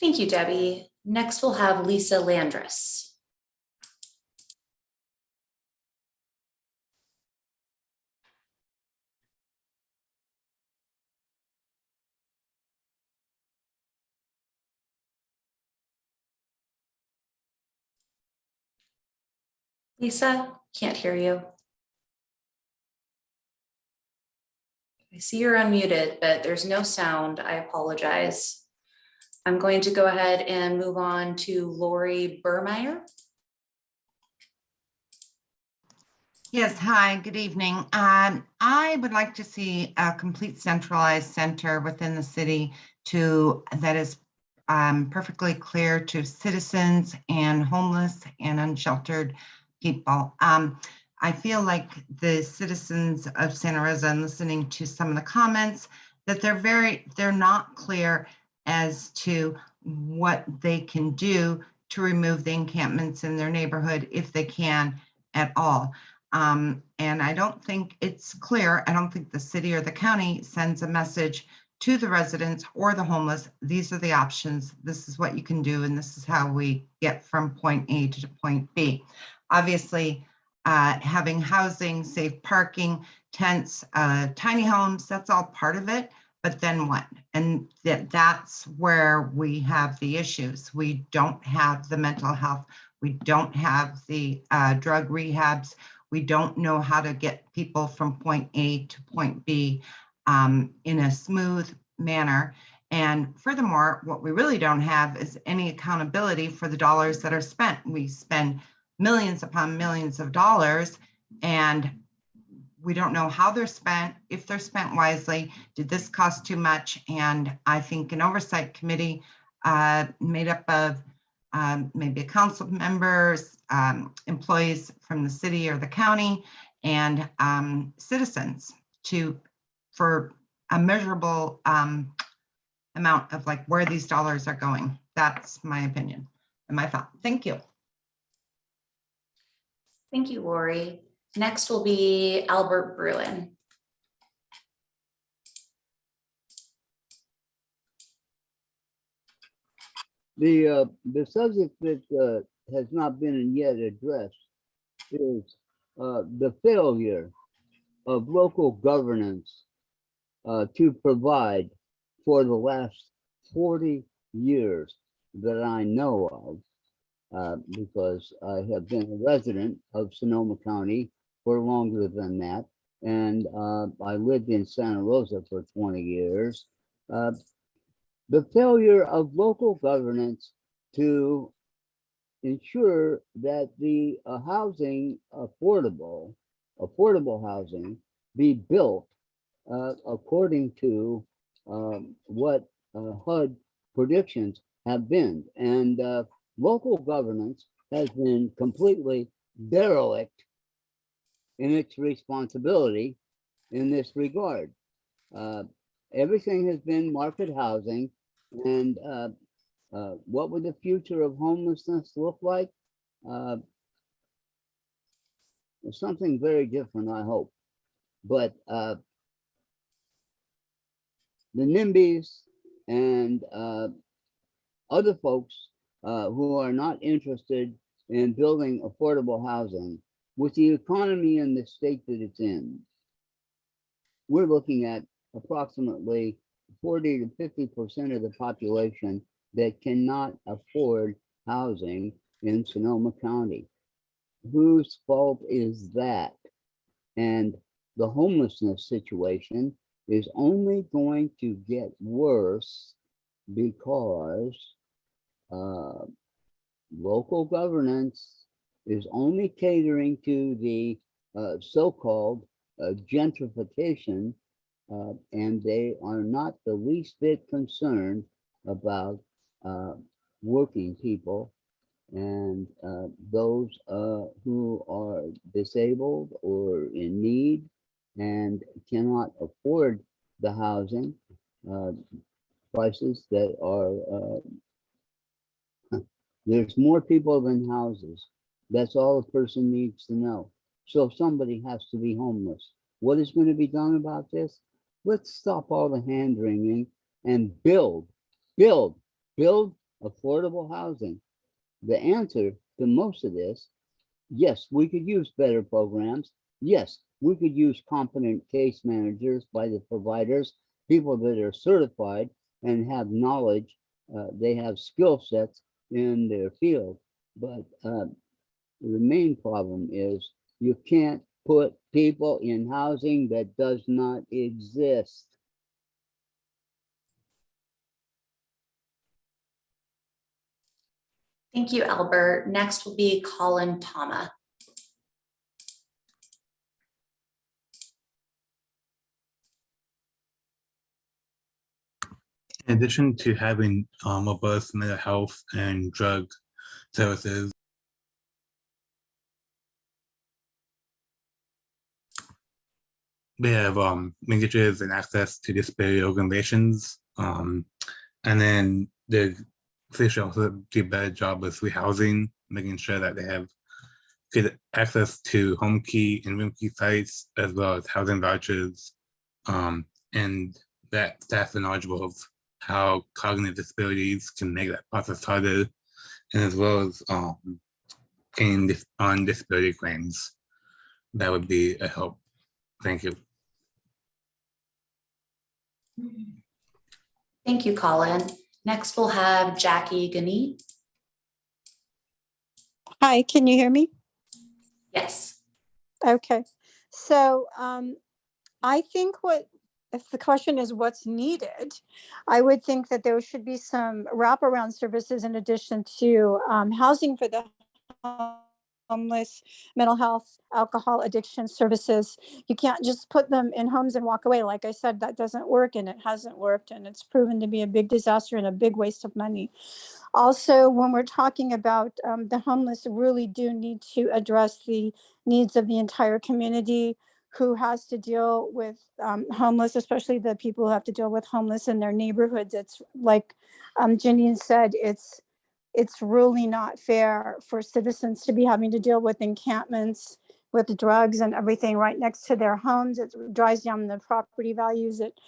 Speaker 2: Thank you, Debbie. Next, we'll have Lisa Landris. Lisa, can't hear you. I see you're unmuted, but there's no sound. I apologize. I'm going to go ahead and move on to Lori Burmeyer.
Speaker 19: Yes, hi, good evening. Um, I would like to see a complete centralized center within the city to that is um, perfectly clear to citizens and homeless and unsheltered people. Um, I feel like the citizens of Santa Rosa and listening to some of the comments that they're very, they're not clear as to what they can do to remove the encampments in their neighborhood if they can at all. Um, and I don't think it's clear. I don't think the city or the county sends a message to the residents or the homeless, these are the options. This is what you can do, and this is how we get from point A to point B. Obviously, uh, having housing, safe parking, tents, uh, tiny homes, that's all part of it. But then what? And that, that's where we have the issues. We don't have the mental health. We don't have the uh, drug rehabs. We don't know how to get people from point A to point B um, in a smooth manner. And furthermore, what we really don't have is any accountability for the dollars that are spent. We spend millions upon millions of dollars and we don't know how they're spent, if they're spent wisely, did this cost too much? And I think an oversight committee uh, made up of um, maybe a council members, um, employees from the city or the county, and um, citizens to, for a measurable um, amount of like where these dollars are going. That's my opinion and my thought. Thank you.
Speaker 2: Thank you, Lori. Next will be Albert Bruin.
Speaker 20: The, uh, the subject that, uh, has not been yet addressed is, uh, the failure of local governance, uh, to provide for the last forty years that I know of. Uh, because I have been a resident of Sonoma County for longer than that. And, uh, I lived in Santa Rosa for twenty years. Uh, the failure of local governance to ensure that the uh, housing affordable, affordable housing be built uh, according to um, what HUD predictions have been. And local governance has been completely derelict in its responsibility in this regard. Uh, everything has been market housing and uh, uh, what would the future of homelessness look like? Uh, something very different, I hope. But uh, the NIMBYs and uh, other folks uh, who are not interested in building affordable housing with the economy in the state that it's in, we're looking at approximately 40 to 50 percent of the population that cannot afford housing in Sonoma County. Whose fault is that? And the homelessness situation is only going to get worse because uh, local governance is only catering to the uh, so-called uh, gentrification uh, and they are not the least bit concerned about uh, working people and those who are disabled or in need and cannot afford the housing prices that are there's more people than houses that's all a person needs to know so if somebody has to be homeless what is going to be done about this let's stop all the hand wringing and build, build, build affordable housing. The answer to most of this, yes, we could use better programs. Yes, we could use competent case managers by the providers, people that are certified and have knowledge. Uh, they have skill sets in their field. But uh, the main problem is you can't put people in housing that does not exist.
Speaker 2: Thank you, Albert. Next will be Colin Tama.
Speaker 15: In addition to having um, robust mental health and drug services, they have um, linkages and access to disability organizations. Um, and then the should also do a better job with rehousing, making sure that they have good access to Homekey and Roomkey sites, as well as housing vouchers. Um, and that staff are knowledgeable of how cognitive disabilities can make that process harder, and as well as um, paying dis- on disability claims. That would be a help. Thank you.
Speaker 2: Thank you, Colin. Next, we'll have Jackie Gani.
Speaker 10: Hi, can you hear me?
Speaker 2: Yes.
Speaker 10: Okay, so um, I think what, if the question is what's needed, I would think that there should be some wraparound services in addition to um, housing for the homeless, mental health, alcohol addiction services. You can't just put them in homes and walk away. Like I said, that doesn't work and it hasn't worked and it's proven to be a big disaster and a big waste of money. Also, when we're talking about um, the homeless, really do need to address the needs of the entire community who has to deal with um, homeless, especially the people who have to deal with homeless in their neighborhoods. It's like um, Janine said, it's it's really not fair for citizens to be having to deal with encampments with drugs and everything right next to their homes. It drives down the property values. It,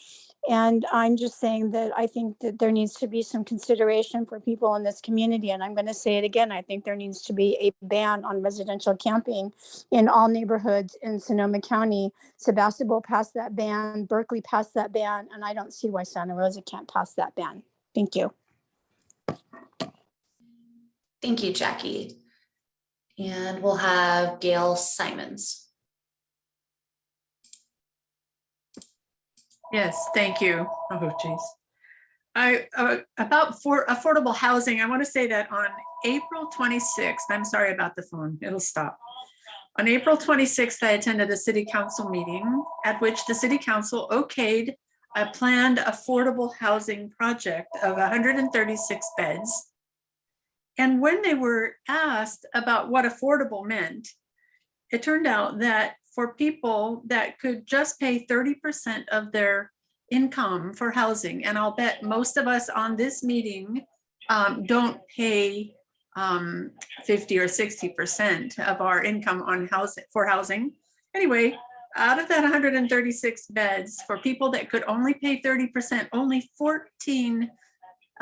Speaker 10: and I'm just saying that I think that there needs to be some consideration for people in this community. And I'm going to say it again. I think there needs to be a ban on residential camping in all neighborhoods in Sonoma County. Sebastopol passed that ban, Berkeley passed that ban, and I don't see why Santa Rosa can't pass that ban. Thank you.
Speaker 2: Thank you, Jackie. And we'll have Gail Simons.
Speaker 14: Yes, thank you. Oh, geez. I, uh, about for affordable housing, I want to say that on April 26th, I'm sorry about the phone, it'll stop. On April 26th, I attended a city council meeting at which the city council okayed a planned affordable housing project of 136 beds. And when they were asked about what affordable meant, it turned out that for people that could just pay 30% of their income for housing, and I'll bet most of us on this meeting um, don't pay um, 50 or 60% of our income on housing for housing. Anyway, out of that 136 beds for people that could only pay 30%, only 14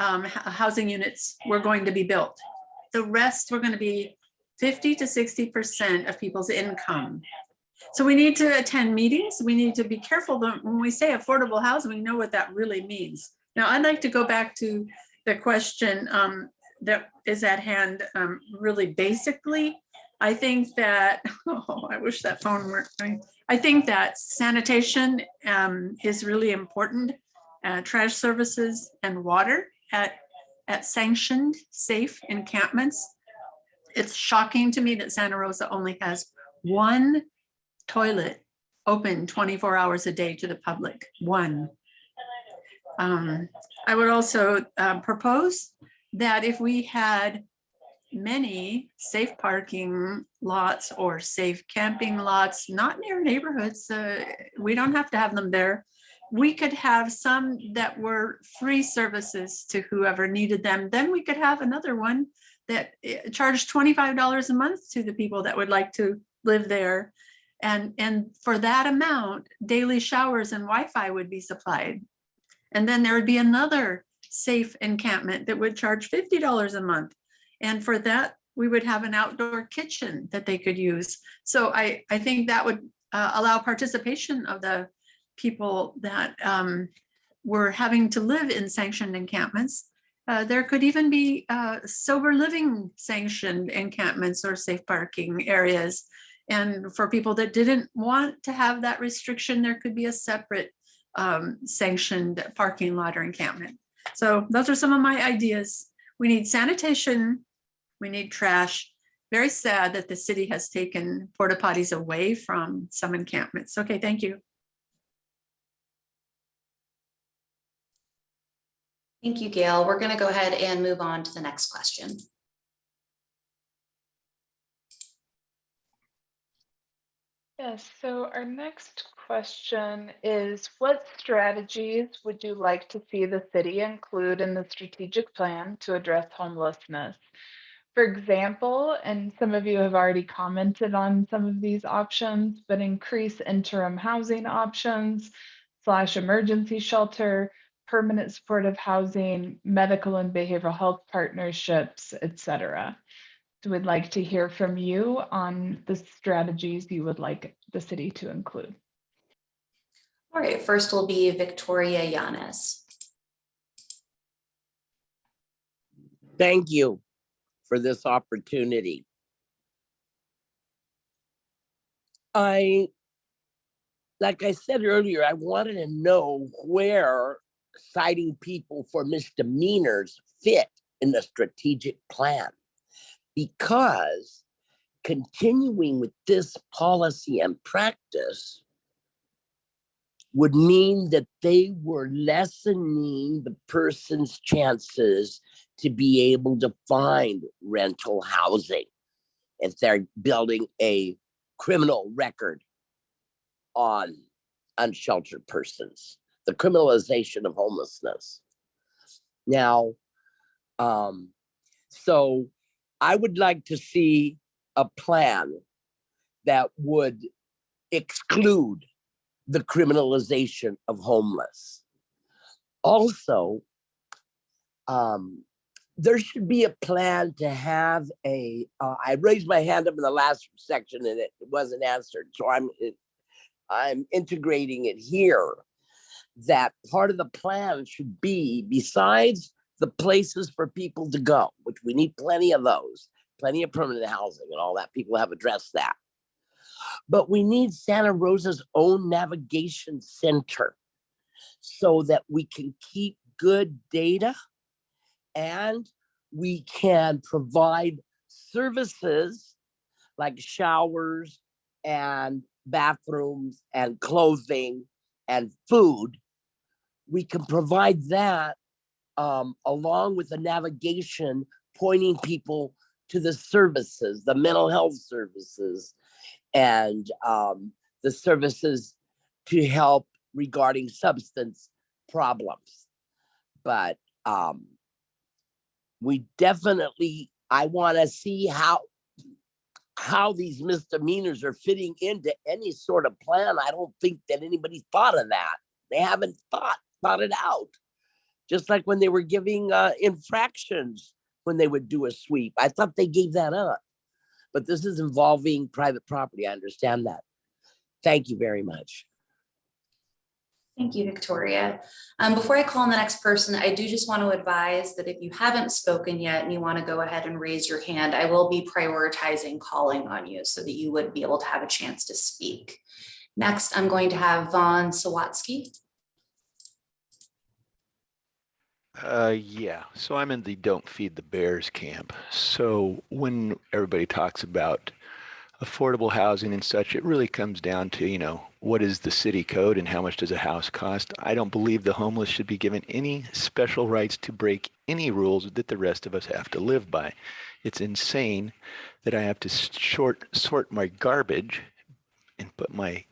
Speaker 14: um, housing units were going to be built. The rest were going to be 50 to 60% of people's income. So we need to attend meetings. We need to be careful that when we say affordable housing, we know what that really means. Now, I'd like to go back to the question um, that is at hand um, really basically. I think that, <laughs> oh, I wish that phone worked. I- I think that sanitation um, is really important. uh, Trash services and water at, at sanctioned, safe encampments. It's shocking to me that Santa Rosa only has one toilet open 24 hours a day to the public, one. Um, I would also uh, propose that if we had many safe parking lots or safe camping lots, not near neighborhoods, uh, we don't have to have them there. We could have some that were free services to whoever needed them. Then we could have another one that eh, charged $25 a month to the people that would like to live there. And, and for that amount, daily showers and Wi-Fi would be supplied. And then there would be another safe encampment that would charge $50 a month. And for that, we would have an outdoor kitchen that they could use. So I, I think that would uh, allow participation of the people that um, were having to live in sanctioned encampments. Uh, there could even be uh, sober living sanctioned encampments or safe parking areas. And for people that didn't want to have that restriction, there could be a separate um, sanctioned parking lot or encampment. So those are some of my ideas. We need sanitation, we need trash. Very sad that the city has taken porta potties away from some encampments. Okay, thank you.
Speaker 2: Thank you, Gail. We're going to go ahead and move on to the next question.
Speaker 4: Yes, so our next question is what strategies would you like to see the city include in the strategic plan to address homelessness? For example, and some of you have already commented on some of these options, but increase interim housing options, slash emergency shelter, permanent supportive housing, medical and behavioral health partnerships, et cetera. So we'd like to hear from you on the strategies you would like the city to include.
Speaker 2: All right, first will be Victoria Yanes.
Speaker 12: Thank you for this opportunity. I, like I said earlier, I wanted to know where citing people for misdemeanors fit in the strategic plan. Because continuing with this policy and practice would mean that they were lessening the person's chances to be able to find rental housing if they're building a criminal record on unsheltered persons, the criminalization of homelessness. Now, um, so I would like to see a plan that would exclude the criminalization of homeless. Also, um, there should be a plan to have a. Uh, I raised my hand up in the last section and it wasn't answered, so I'm it, I'm integrating it here. That part of the plan should be besides the places for people to go, which we need plenty of those, plenty of permanent housing and all that. People have addressed that. But we need Santa Rosa's own navigation center so that we can keep good data and we can provide services like showers and bathrooms and clothing and food. We can provide that um, along with the navigation pointing people to the services, the mental health services, and um, the services to help regarding substance problems. But um, we definitely, I want to see how how these misdemeanors are fitting into any sort of plan. I don't think that anybody thought of that. They haven't thought thought it out. Just like when they were giving uh, infractions when they would do a sweep. I thought they gave that up. But this is involving private property. I understand that. Thank you very much.
Speaker 2: Thank you, Victoria. Um, before I call on the next person, I do just want to advise that if you haven't spoken yet and you want to go ahead and raise your hand, I will be prioritizing calling on you so that you would be able to have a chance to speak. Next, I'm going to have Vaughn Sawatsky.
Speaker 21: Uh, yeah, so I'm in the don't feed the bears camp. So when everybody talks about affordable housing and such, it really comes down to, you know, what is the city code and how much does a house cost? I don't believe the homeless should be given any special rights to break any rules that the rest of us have to live by. It's insane that I have to short sort my garbage and put my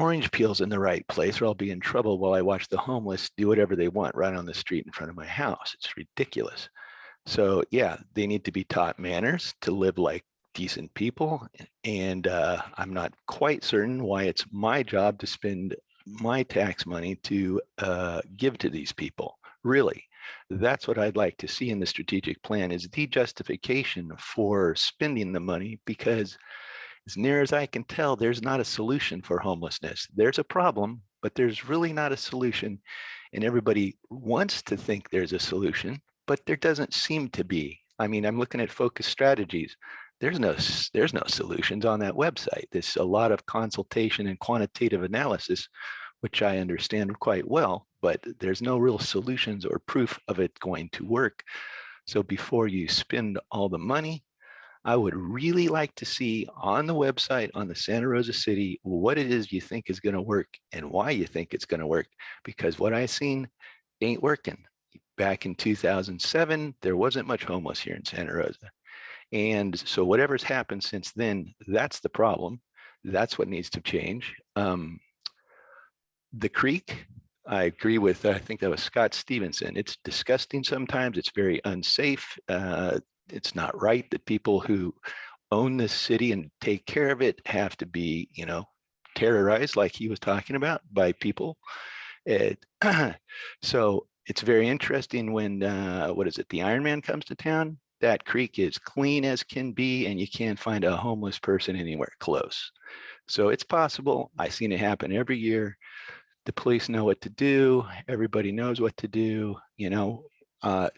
Speaker 21: orange peels in the right place or I'll be in trouble while I watch the homeless do whatever they want right on the street in front of my house. It's ridiculous. So yeah, they need to be taught manners to live like decent people. And uh, I'm not quite certain why it's my job to spend my tax money to uh, give to these people. Really, that's what I'd like to see in the strategic plan is the justification for spending the money because as near as I can tell, there's not a solution for homelessness. There's a problem, but there's really not a solution. And everybody wants to think there's a solution, but there doesn't seem to be. I mean, I'm looking at focus strategies. There's no there's no solutions on that website. There's a lot of consultation and quantitative analysis, which I understand quite well, but there's no real solutions or proof of it going to work. So before you spend all the money, I would really like to see on the website on the Santa Rosa City what it is you think is going to work and why you think it's going to work. Because what I've seen ain't working. Back in 2007, there wasn't much homeless here in Santa Rosa. And so whatever's happened since then, that's the problem. That's what needs to change. Um, the creek, I agree with, I think that was Scott Stevenson. It's disgusting sometimes. It's very unsafe. Uh, it's not right that people who own this city and take care of it have to be, you know, terrorized, like he was talking about, by people. It, <clears throat> so it's very interesting when, uh, what is it, the Ironman comes to town? That creek is clean as can be, and you can't find a homeless person anywhere close. So it's possible. I've seen it happen every year. The police know what to do. Everybody knows what to do, you know. Uh,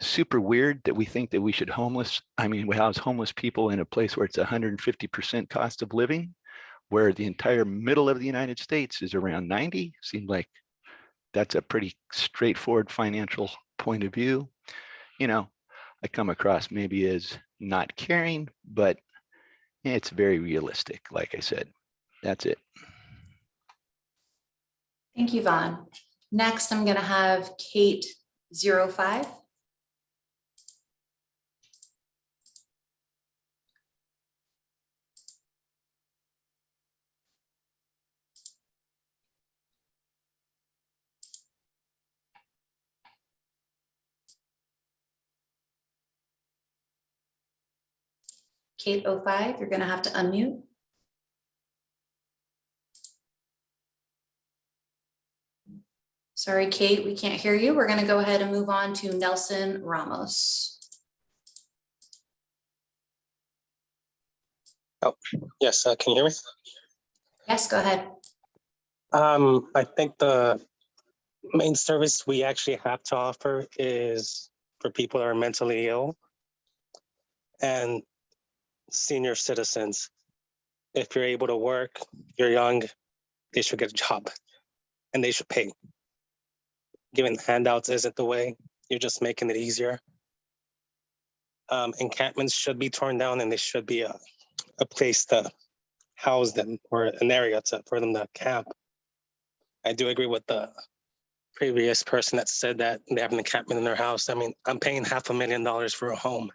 Speaker 21: super weird that we think that we should homeless, I mean, we house homeless people in a place where it's 150% cost of living, where the entire middle of the United States is around 90, seemed like that's a pretty straightforward financial point of view. You know, I come across maybe as not caring, but it's very realistic, like I said. That's it.
Speaker 2: Thank you, Vaughn. Next, I'm going to have Kate zero five. Kate 05, you're gonna have to unmute. Sorry, Kate, we can't hear you. We're gonna go ahead and move on to Nelson Ramos.
Speaker 22: Oh, yes, uh, can you hear me?
Speaker 2: Yes, go ahead.
Speaker 22: Um, I think the main service we actually have to offer is for people that are mentally ill and senior citizens. If you're able to work, you're young, they should get a job and they should pay. Giving handouts isn't the way, you're just making it easier. Um, encampments should be torn down and they should be a, a place to house them or an area to, for them to camp. I do agree with the previous person that said that they have an encampment in their house. I mean, I'm paying half a million dollars for a home.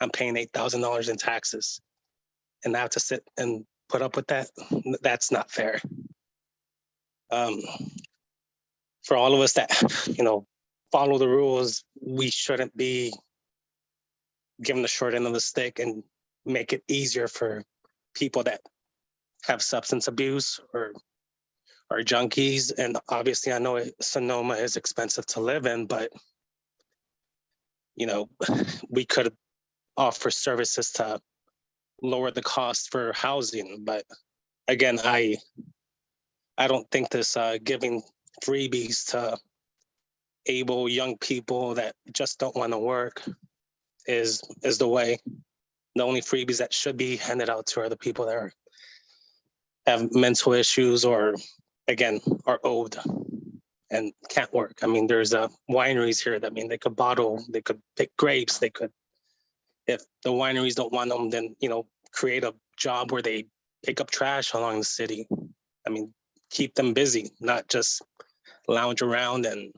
Speaker 22: I'm paying eight thousand dollars in taxes. And I have to sit and put up with that. That's not fair. Um, for all of us that, you know, follow the rules, we shouldn't be given the short end of the stick and make it easier for people that have substance abuse or are junkies. And obviously I know it- Sonoma is expensive to live in, but you know, we could offer services to lower the cost for housing, but again, I I don't think this uh giving freebies to able young people that just don't want to work is is the way. The only freebies that should be handed out to are the people that are have mental issues or again are old and can't work. I mean, there's uh wineries here that I mean they could bottle, they could pick grapes, they could if the wineries don't want them, then you know, create a job where they pick up trash along the city. I mean, keep them busy, not just lounge around and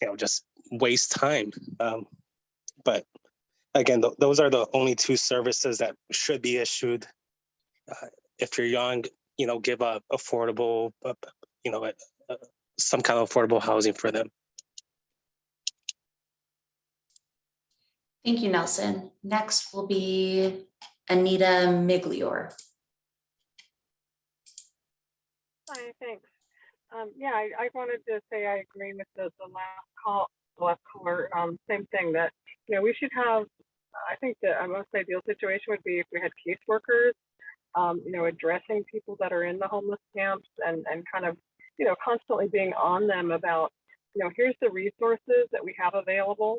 Speaker 22: you know, just waste time. Um, but again, th- those are the only two services that should be issued. Uh, if you're young, you know, give a affordable, uh, you know, uh, uh, some kind of affordable housing for them.
Speaker 2: Thank you, Nelson. Next will be Anita Miglior.
Speaker 23: Hi, thanks. Um, yeah, I, I wanted to say I agree with the, the last call, the last caller, um, same thing that, you know, we should have, I think the most ideal situation would be if we had caseworkers, um, you know, addressing people that are in the homeless camps and, and kind of, you know, constantly being on them about, you know, here's the resources that we have available.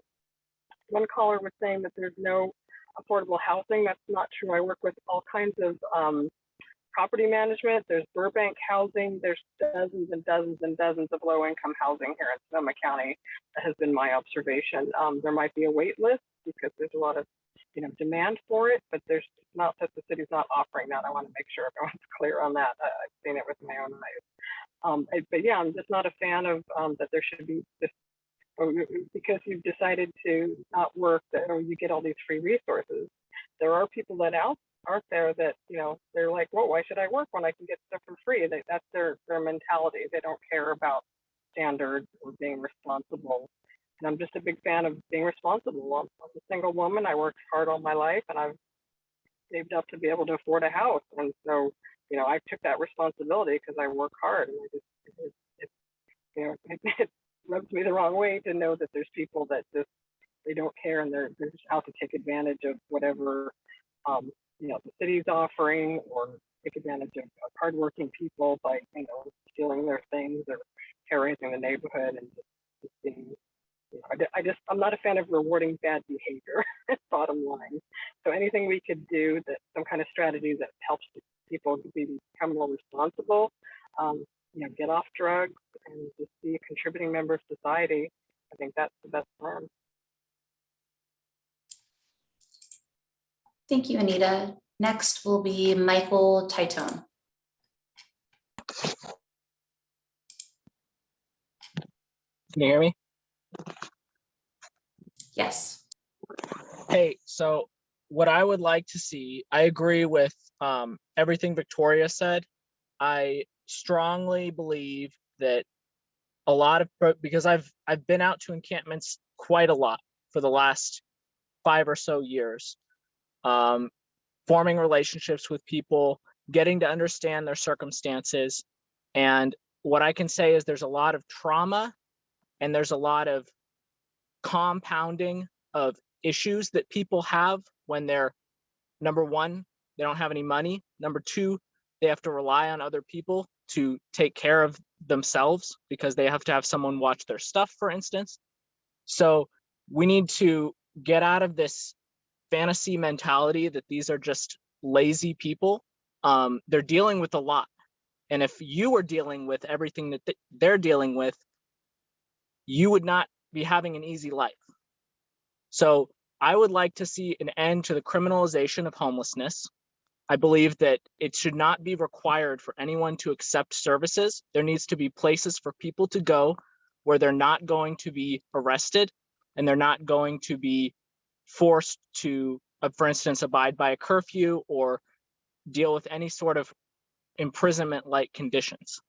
Speaker 23: One caller was saying that there's no affordable housing. That's not true. I work with all kinds of um, property management. There's Burbank housing. There's dozens and dozens and dozens of low income housing here in Sonoma County. That has been my observation. Um, there might be a wait list because there's a lot of you know demand for it, but there's not that the city's not offering that. I want to make sure everyone's <laughs> clear on that. I, I've seen it with my own eyes. Um, I- but yeah, I'm just not a fan of um, that there should be this Oh, or you- because you've decided to not work or you get all these free resources. There are people that out out there that you know they're like, well, why should I work when I can get stuff for free? They, that's their their mentality. They don't care about standards or being responsible. And I'm just a big fan of being responsible. I'm, I'm a single woman. I worked hard all my life, and I've saved up to be able to afford a house. And so you know, I took that responsibility because I work hard and I just, it, it, you know, <laughs> it, rubs me the wrong way to know that there's people that just, they don't care and they're, they're just out to take advantage of whatever, um, you know, the city's offering or take advantage of, of hardworking people by, you know, stealing their things or terrorizing the neighborhood and just, just being, you know, I, I just, I'm not a fan of rewarding bad behavior, <laughs> bottom line. So anything we could do that, some kind of strategy that helps people be, become more responsible, um, you know, get off drugs and just be a contributing member of society, I think that's the best plan.
Speaker 2: Thank you, Anita. Next will be Michael Titone.
Speaker 24: Can you hear me?
Speaker 2: Yes.
Speaker 24: Hey, so what I would like to see, I agree with um, everything Victoria said. I strongly believe that a lot of because I've I've been out to encampments quite a lot for the last five or so years, um, forming relationships with people, getting to understand their circumstances, and what I can say is there's a lot of trauma, and there's a lot of compounding of issues that people have when they're number one they don't have any money number two they have to rely on other people to take care of themselves because they have to have someone watch their stuff for instance. So we need to get out of this fantasy mentality that these are just lazy people. Um, they're dealing with a lot. And if you were dealing with everything that th- they're dealing with you would not be having an easy life. So I would like to see an end to the criminalization of homelessness. I believe that it should not be required for anyone to accept services. There needs to be places for people to go where they're not going to be arrested and they're not going to be forced to, uh, for instance, abide by a curfew or deal with any sort of imprisonment like conditions.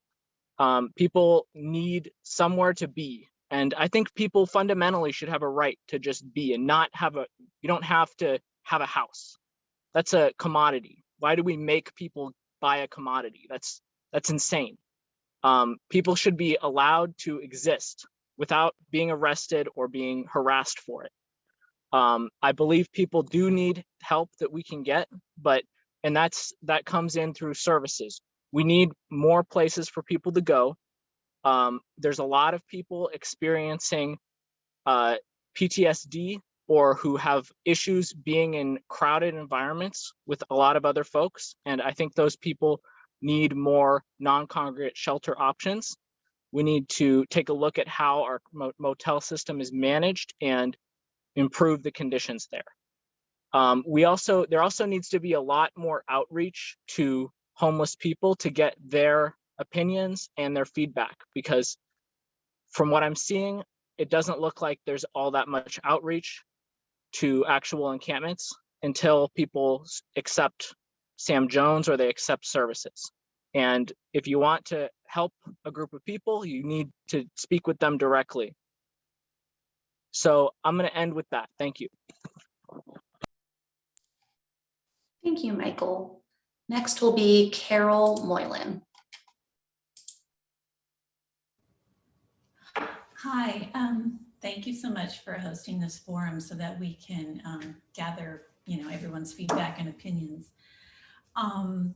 Speaker 24: Um, people need somewhere to be and I think people fundamentally should have a right to just be and not have a, you don't have to have a house. That's a commodity. Why do we make people buy a commodity? That's, that's insane. Um, people should be allowed to exist without being arrested or being harassed for it. Um, I believe people do need help that we can get, but, and that's, that comes in through services. We need more places for people to go um, there's a lot of people experiencing uh, PTSD or who have issues being in crowded environments with a lot of other folks. And I think those people need more non-congregate shelter options. We need to take a look at how our motel system is managed and improve the conditions there. Um, we also, there also needs to be a lot more outreach to homeless people to get their opinions and their feedback because from what I'm seeing, it doesn't look like there's all that much outreach to actual encampments until people accept Sam Jones or they accept services. And if you want to help a group of people, you need to speak with them directly. So I'm going to end with that. Thank you.
Speaker 2: Thank you, Michael. Next will be Carol Moylan.
Speaker 25: Hi, um, thank you so much for hosting this forum so that we can um, gather, you know, everyone's feedback and opinions. Um,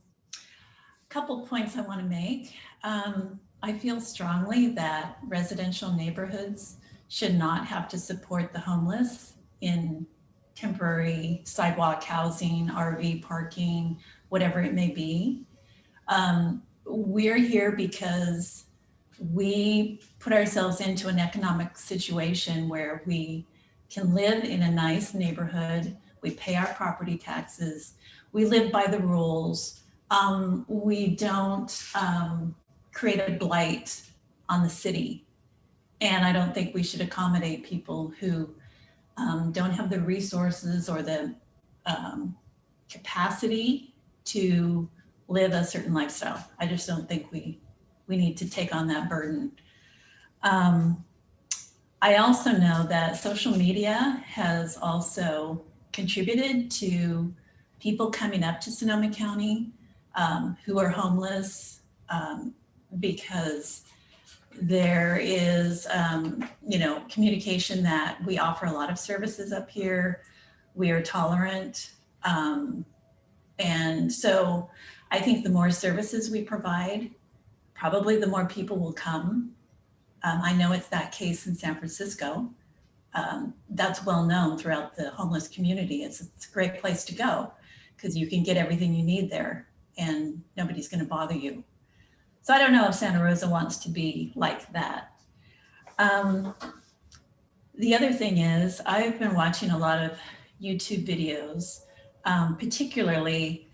Speaker 25: couple points I want to make. Um, I feel strongly that residential neighborhoods should not have to support the homeless in temporary sidewalk housing, RV parking, whatever it may be. Um, we're here because we put ourselves into an economic situation where we can live in a nice neighborhood, we pay our property taxes, we live by the rules, um, we don't um, create a blight on the city. And I don't think we should accommodate people who um, don't have the resources or the um, capacity to live a certain lifestyle. I just don't think we we need to take on that burden. Um, I also know that social media has also contributed to people coming up to Sonoma County um, who are homeless um, because there is, um, you know, communication that we offer a lot of services up here. We are tolerant. Um, and so I think the more services we provide, probably the more people will come. Um, I know it's that case in San Francisco. Um, that's well known throughout the homeless community. It's, it's a great place to go because you can get everything you need there and nobody's going to bother you. So I don't know if Santa Rosa wants to be like that. Um, the other thing is I've been watching a lot of YouTube videos, um, particularly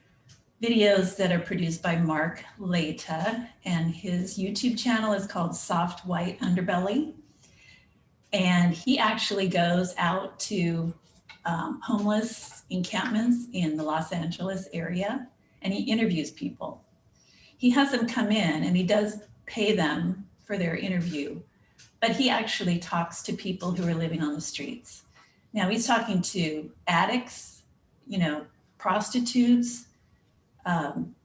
Speaker 25: videos that are produced by Mark Laita and his YouTube channel is called Soft White Underbelly. And he actually goes out to um, homeless encampments in the Los Angeles area and he interviews people. He has them come in and he does pay them for their interview, but he actually talks to people who are living on the streets. Now he's talking to addicts, you know, prostitutes, um,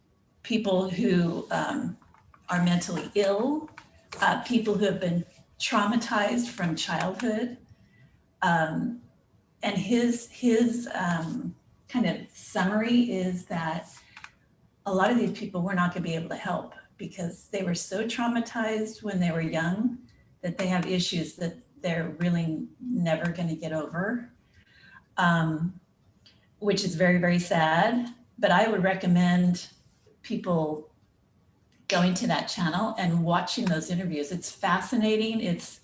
Speaker 25: people who um, are mentally ill, uh, people who have been traumatized from childhood. Um, and his, his um, kind of summary is that a lot of these people we're not going to be able to help because they were so traumatized when they were young that they have issues that they're really never going to get over, um, which is very, very sad. But I would recommend people going to that channel and watching those interviews. It's fascinating. It's,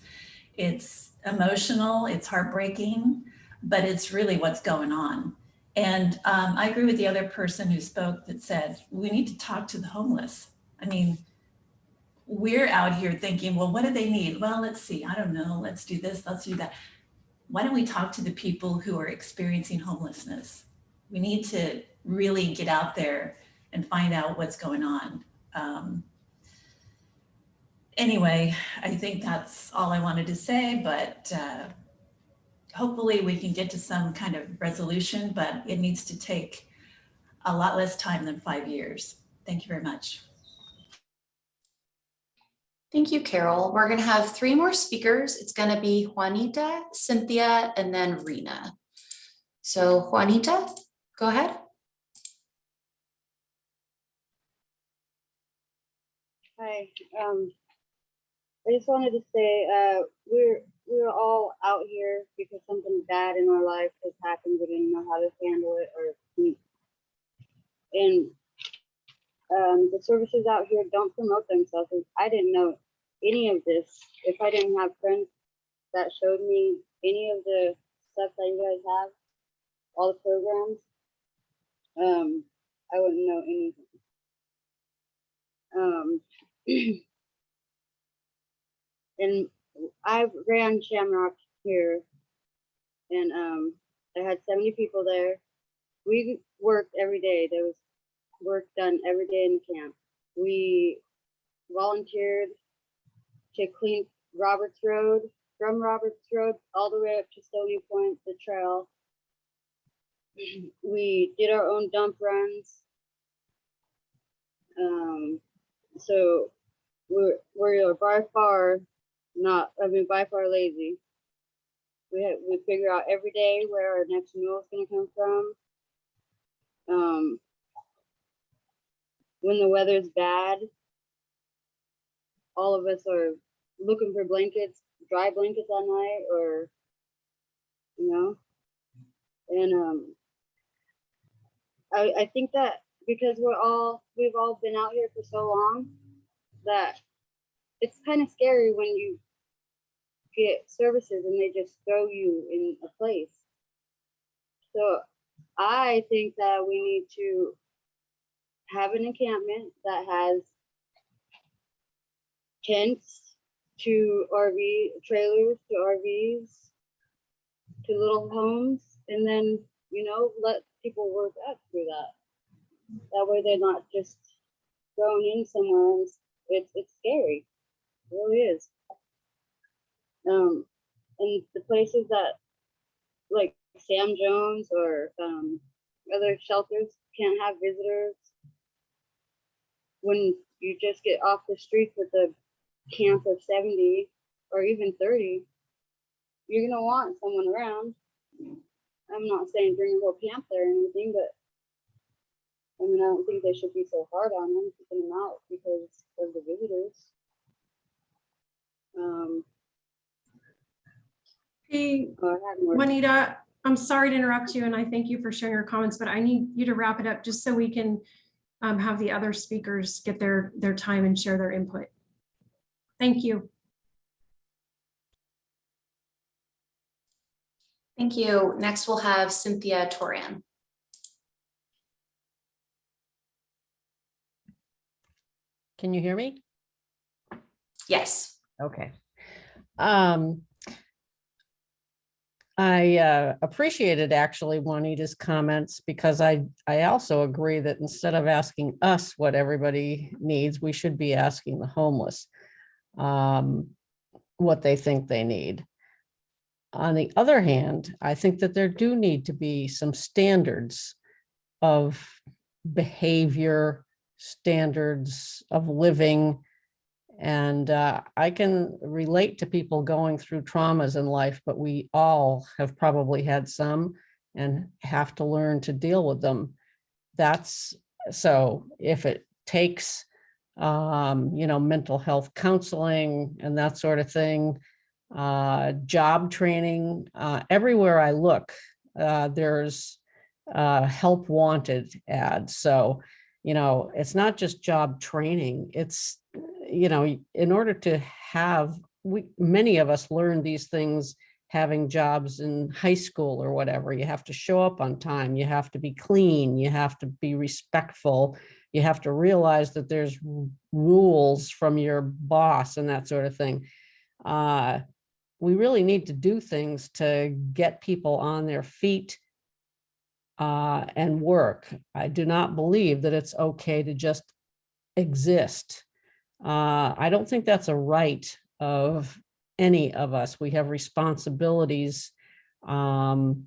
Speaker 25: it's emotional. It's heartbreaking, but it's really what's going on. And um, I agree with the other person who spoke that said, we need to talk to the homeless. I mean, we're out here thinking, well, what do they need? Well, let's see, I don't know, let's do this, let's do that. Why don't we talk to the people who are experiencing homelessness? We need to really get out there and find out what's going on. Um, anyway, I think that's all I wanted to say, but uh, hopefully we can get to some kind of resolution, but it needs to take a lot less time than five years. Thank you very much.
Speaker 2: Thank you, Carol. We're gonna have three more speakers. It's gonna be Juanita, Cynthia, and then Rena. So Juanita, go ahead.
Speaker 26: Hi, um, I just wanted to say, uh, we're, we're all out here because something bad in our life has happened. We didn't know how to handle it or, and, um, the services out here don't promote themselves. I didn't know any of this. If I didn't have friends that showed me any of the stuff that you guys have, all the programs, um, I wouldn't know anything. Um, <clears throat> and I ran Shamrock here, and um, I had 70 people there. We worked every day. There was work done every day in camp. We volunteered to clean Roberts Road, from Roberts Road all the way up to Stony Point, the trail. <clears throat> We did our own dump runs. Um, so we're we're by far not I mean by far lazy. We have we figure out every day where our next meal is gonna come from. Um when the weather's bad, all of us are looking for blankets, dry blankets all night or you know. And um I I think that because we're all we've all been out here for so long that it's kind of scary when you get services and they just throw you in a place. So I think that we need to have an encampment that has tents to RV trailers to RVs to little homes and then you know let people work up through that that way they're not just thrown in somewhere and it's it's scary. It really is. Um and the places that like sam jones or um other shelters can't have visitors.
Speaker 1: When
Speaker 26: you just get off the streets with a camp of 70 or even 30, you're gonna want someone around. I'm not saying bring a whole camp there or anything, but I mean, I don't think they should be so hard on them, keeping them out because of the visitors. Um,
Speaker 1: Hey,
Speaker 26: I had more.
Speaker 1: Juanita, I'm sorry to interrupt you and I thank you for sharing your comments, but I need you to wrap it up just so we can um, have the other speakers get their, their time and share their input. Thank you.
Speaker 2: Thank you. Next, we'll have Cynthia Torian.
Speaker 27: Can you hear me?
Speaker 2: Yes.
Speaker 27: Okay. Um, I uh, appreciated actually Juanita's comments because I, I also agree that instead of asking us what everybody needs, we should be asking the homeless um, what they think they need. On the other hand, I think that there do need to be some standards of behavior, standards of living. And uh, I can relate to people going through traumas in life, but we all have probably had some and have to learn to deal with them. That's so if it takes, um, you know, mental health counseling and that sort of thing, uh, job training, uh, everywhere I look, uh, there's uh, help wanted ads. So, you know, it's not just job training, it's, you know, in order to have, we, many of us learn these things having jobs in high school or whatever. You have to show up on time, you have to be clean, you have to be respectful, you have to realize that there's rules from your boss and that sort of thing. Uh, we really need to do things to get people on their feet uh, and work. I do not believe that it's okay to just exist. Uh, I don't think that's a right of any of us. We have responsibilities um,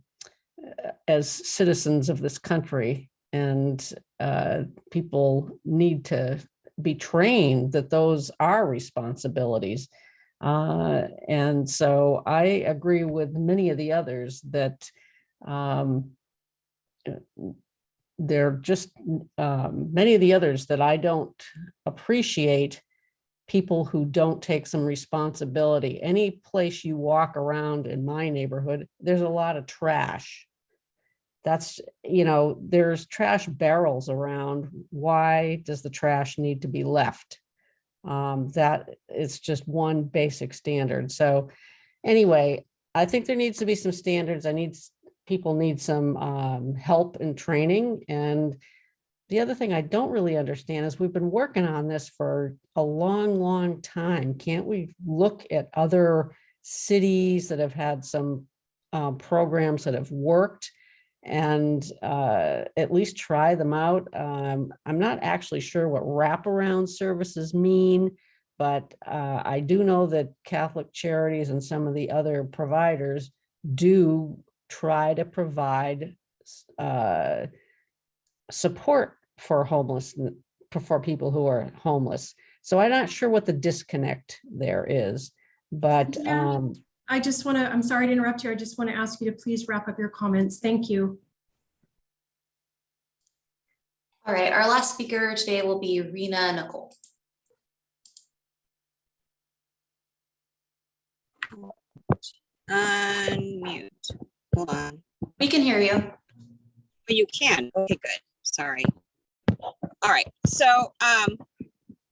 Speaker 27: as citizens of this country and uh, people need to be trained that those are responsibilities. Uh, and so I agree with many of the others that um, there are just um, many of the others that I don't appreciate people who don't take some responsibility. Any place you walk around in my neighborhood, there's a lot of trash. That's, you know, there's trash barrels around. Why does the trash need to be left? Um, that is just one basic standard. So anyway, I think there needs to be some standards. I need, people need some um, help and training. And the other thing I don't really understand is we've been working on this for a long, long time. Can't we look at other cities that have had some uh, programs that have worked and uh, at least try them out? Um, I'm not actually sure what wraparound services mean, but uh, I do know that Catholic Charities and some of the other providers do try to provide uh, support for homeless, for people who are homeless. So I'm not sure what the disconnect there is, but
Speaker 1: Yeah.
Speaker 27: um,
Speaker 1: I just want to, I'm sorry to interrupt you. I just want to ask you to please wrap up your comments. Thank you.
Speaker 2: All right, our last speaker today will be Rena Nicole.
Speaker 28: Unmute. Hold on.
Speaker 2: We can hear you.
Speaker 28: Oh, You can. Okay, good. Sorry. All right. So, um,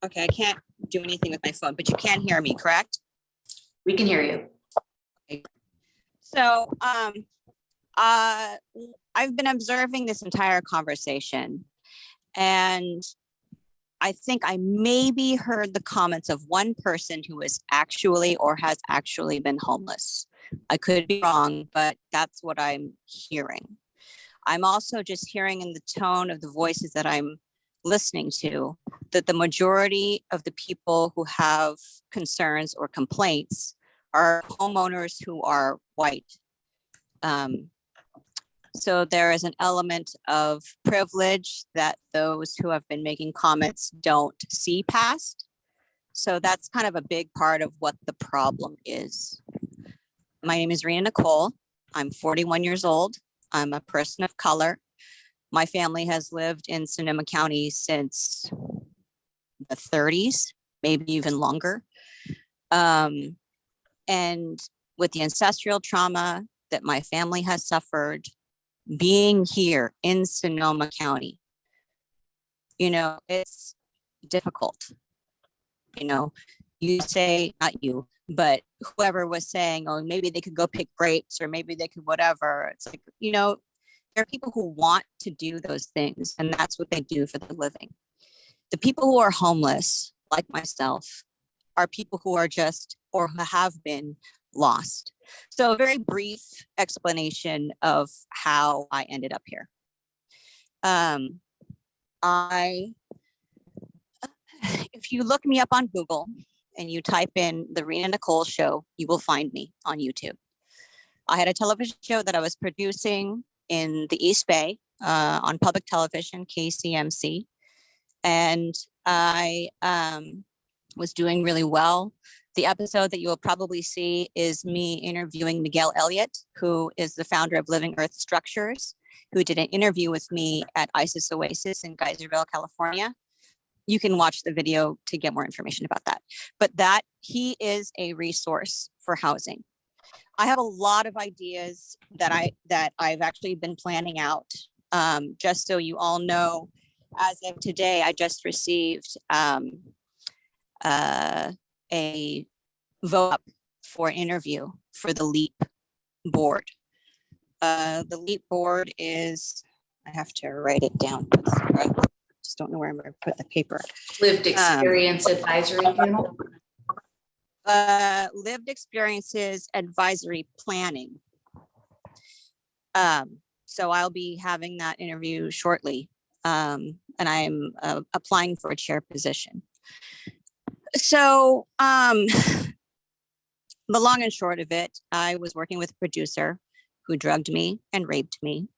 Speaker 28: okay, I can't do anything with my phone, but you can hear me, correct?
Speaker 2: We can hear you.
Speaker 28: Okay. So, um, uh, I've been observing this entire conversation and I think I maybe heard the comments of one person who is actually or has actually been homeless. I could be wrong, but that's what I'm hearing. I'm also just hearing in the tone of the voices that I'm listening to that the majority of the people who have concerns or complaints are homeowners who are white. Um, So there is an element of privilege that those who have been making comments don't see past. So that's kind of a big part of what the problem is. My name is Rena Nicole. I'm 41 years old. I'm a person of color. My family has lived in Sonoma County since the 30s, maybe even longer. Um, and with the ancestral trauma that my family has suffered, being here in Sonoma County, you know, it's difficult. You know, you say, not you, but whoever was saying, oh, maybe they could go pick grapes or maybe they could whatever. It's like, you know, there are people who want to do those things and that's what they do for the living. The people who are homeless, like myself, are people who are just or who have been lost. So a very brief explanation of how I ended up here. Um, I, <sighs> if you look me up on Google and you type in the Rena Nicole show, you will find me on YouTube. I had a television show that I was producing in the East Bay uh, on public television, KCMC. And I um, was doing really well. The episode that you will probably see is me interviewing Miguel Elliott, who is the founder of Living Earth Structures, who did an interview with me at ISIS Oasis in Geyserville, California. You can watch the video to get more information about that. But that he is a resource for housing. I have a lot of ideas that I that I've actually been planning out. Um, just so you all know, as of today, I just received um, uh, a vote for interview for the LEAP board. Uh, the LEAP board is, I have to write it down. Just don't know where I'm gonna put the paper.
Speaker 2: Lived
Speaker 28: Um,
Speaker 2: experience advisory panel.
Speaker 28: uh, lived experiences advisory planning. Um, so I'll be having that interview shortly. Um, and I'm uh, applying for a chair position. So, um, <laughs> the long and short of it, I was working with a producer who drugged me and raped me.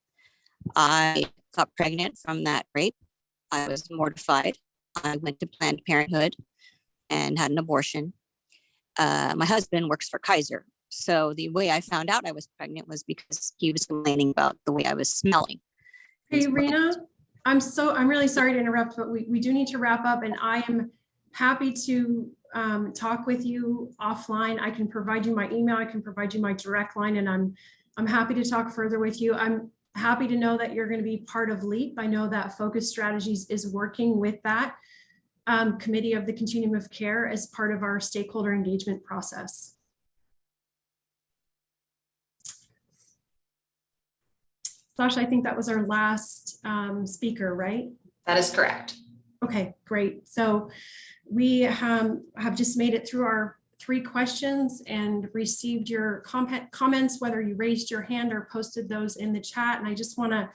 Speaker 28: I got pregnant from that rape. I was mortified. I went to Planned Parenthood and had an abortion uh, my husband works for Kaiser. So the way I found out I was pregnant was because he was complaining about the way I was smelling.
Speaker 1: Hey, Rena, I'm so, I'm really sorry to interrupt, but we, we do need to wrap up and I am happy to um, talk with you offline. I can provide you my email, I can provide you my direct line and I'm, I'm happy to talk further with you. I'm happy to know that you're going to be part of LEAP. I know that Focus Strategies is working with that um, committee of the continuum of care as part of our stakeholder engagement process. Sasha, I think that was our last um, speaker, right?
Speaker 2: That is correct.
Speaker 1: Okay, great. So we um, have just made it through our three questions and received your comment, comments, whether you raised your hand or posted those in the chat. And I just want to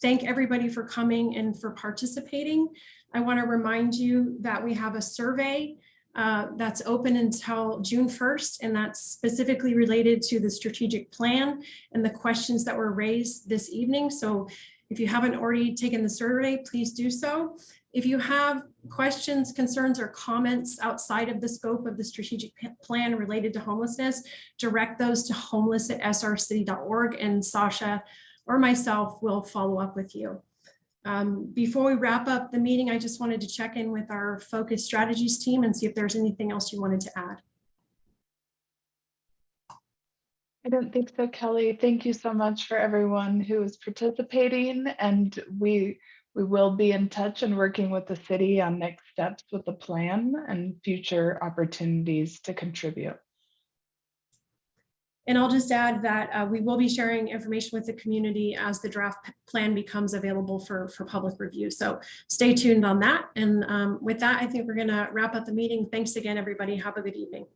Speaker 1: thank everybody for coming and for participating. I want to remind you that we have a survey uh, that's open until June 1st, and that's specifically related to the strategic plan and the questions that were raised this evening. So if you haven't already taken the survey, please do so. If you have questions, concerns, or comments outside of the scope of the strategic plan related to homelessness, direct those to homeless at srcity.org and Sasha or myself will follow up with you. Um, before we wrap up the meeting, I just wanted to check in with our focus strategies team and see if there's anything else you wanted to add.
Speaker 4: I don't think so, Kelly. Thank you so much for everyone who is participating and we we will be in touch and working with the city on next steps with the plan and future opportunities to contribute.
Speaker 1: And I'll just add that uh, we will be sharing information with the community as the draft plan becomes available for, for public review. So stay tuned on that. And um, with that, I think we're going to wrap up the meeting. Thanks again, everybody. Have a good evening.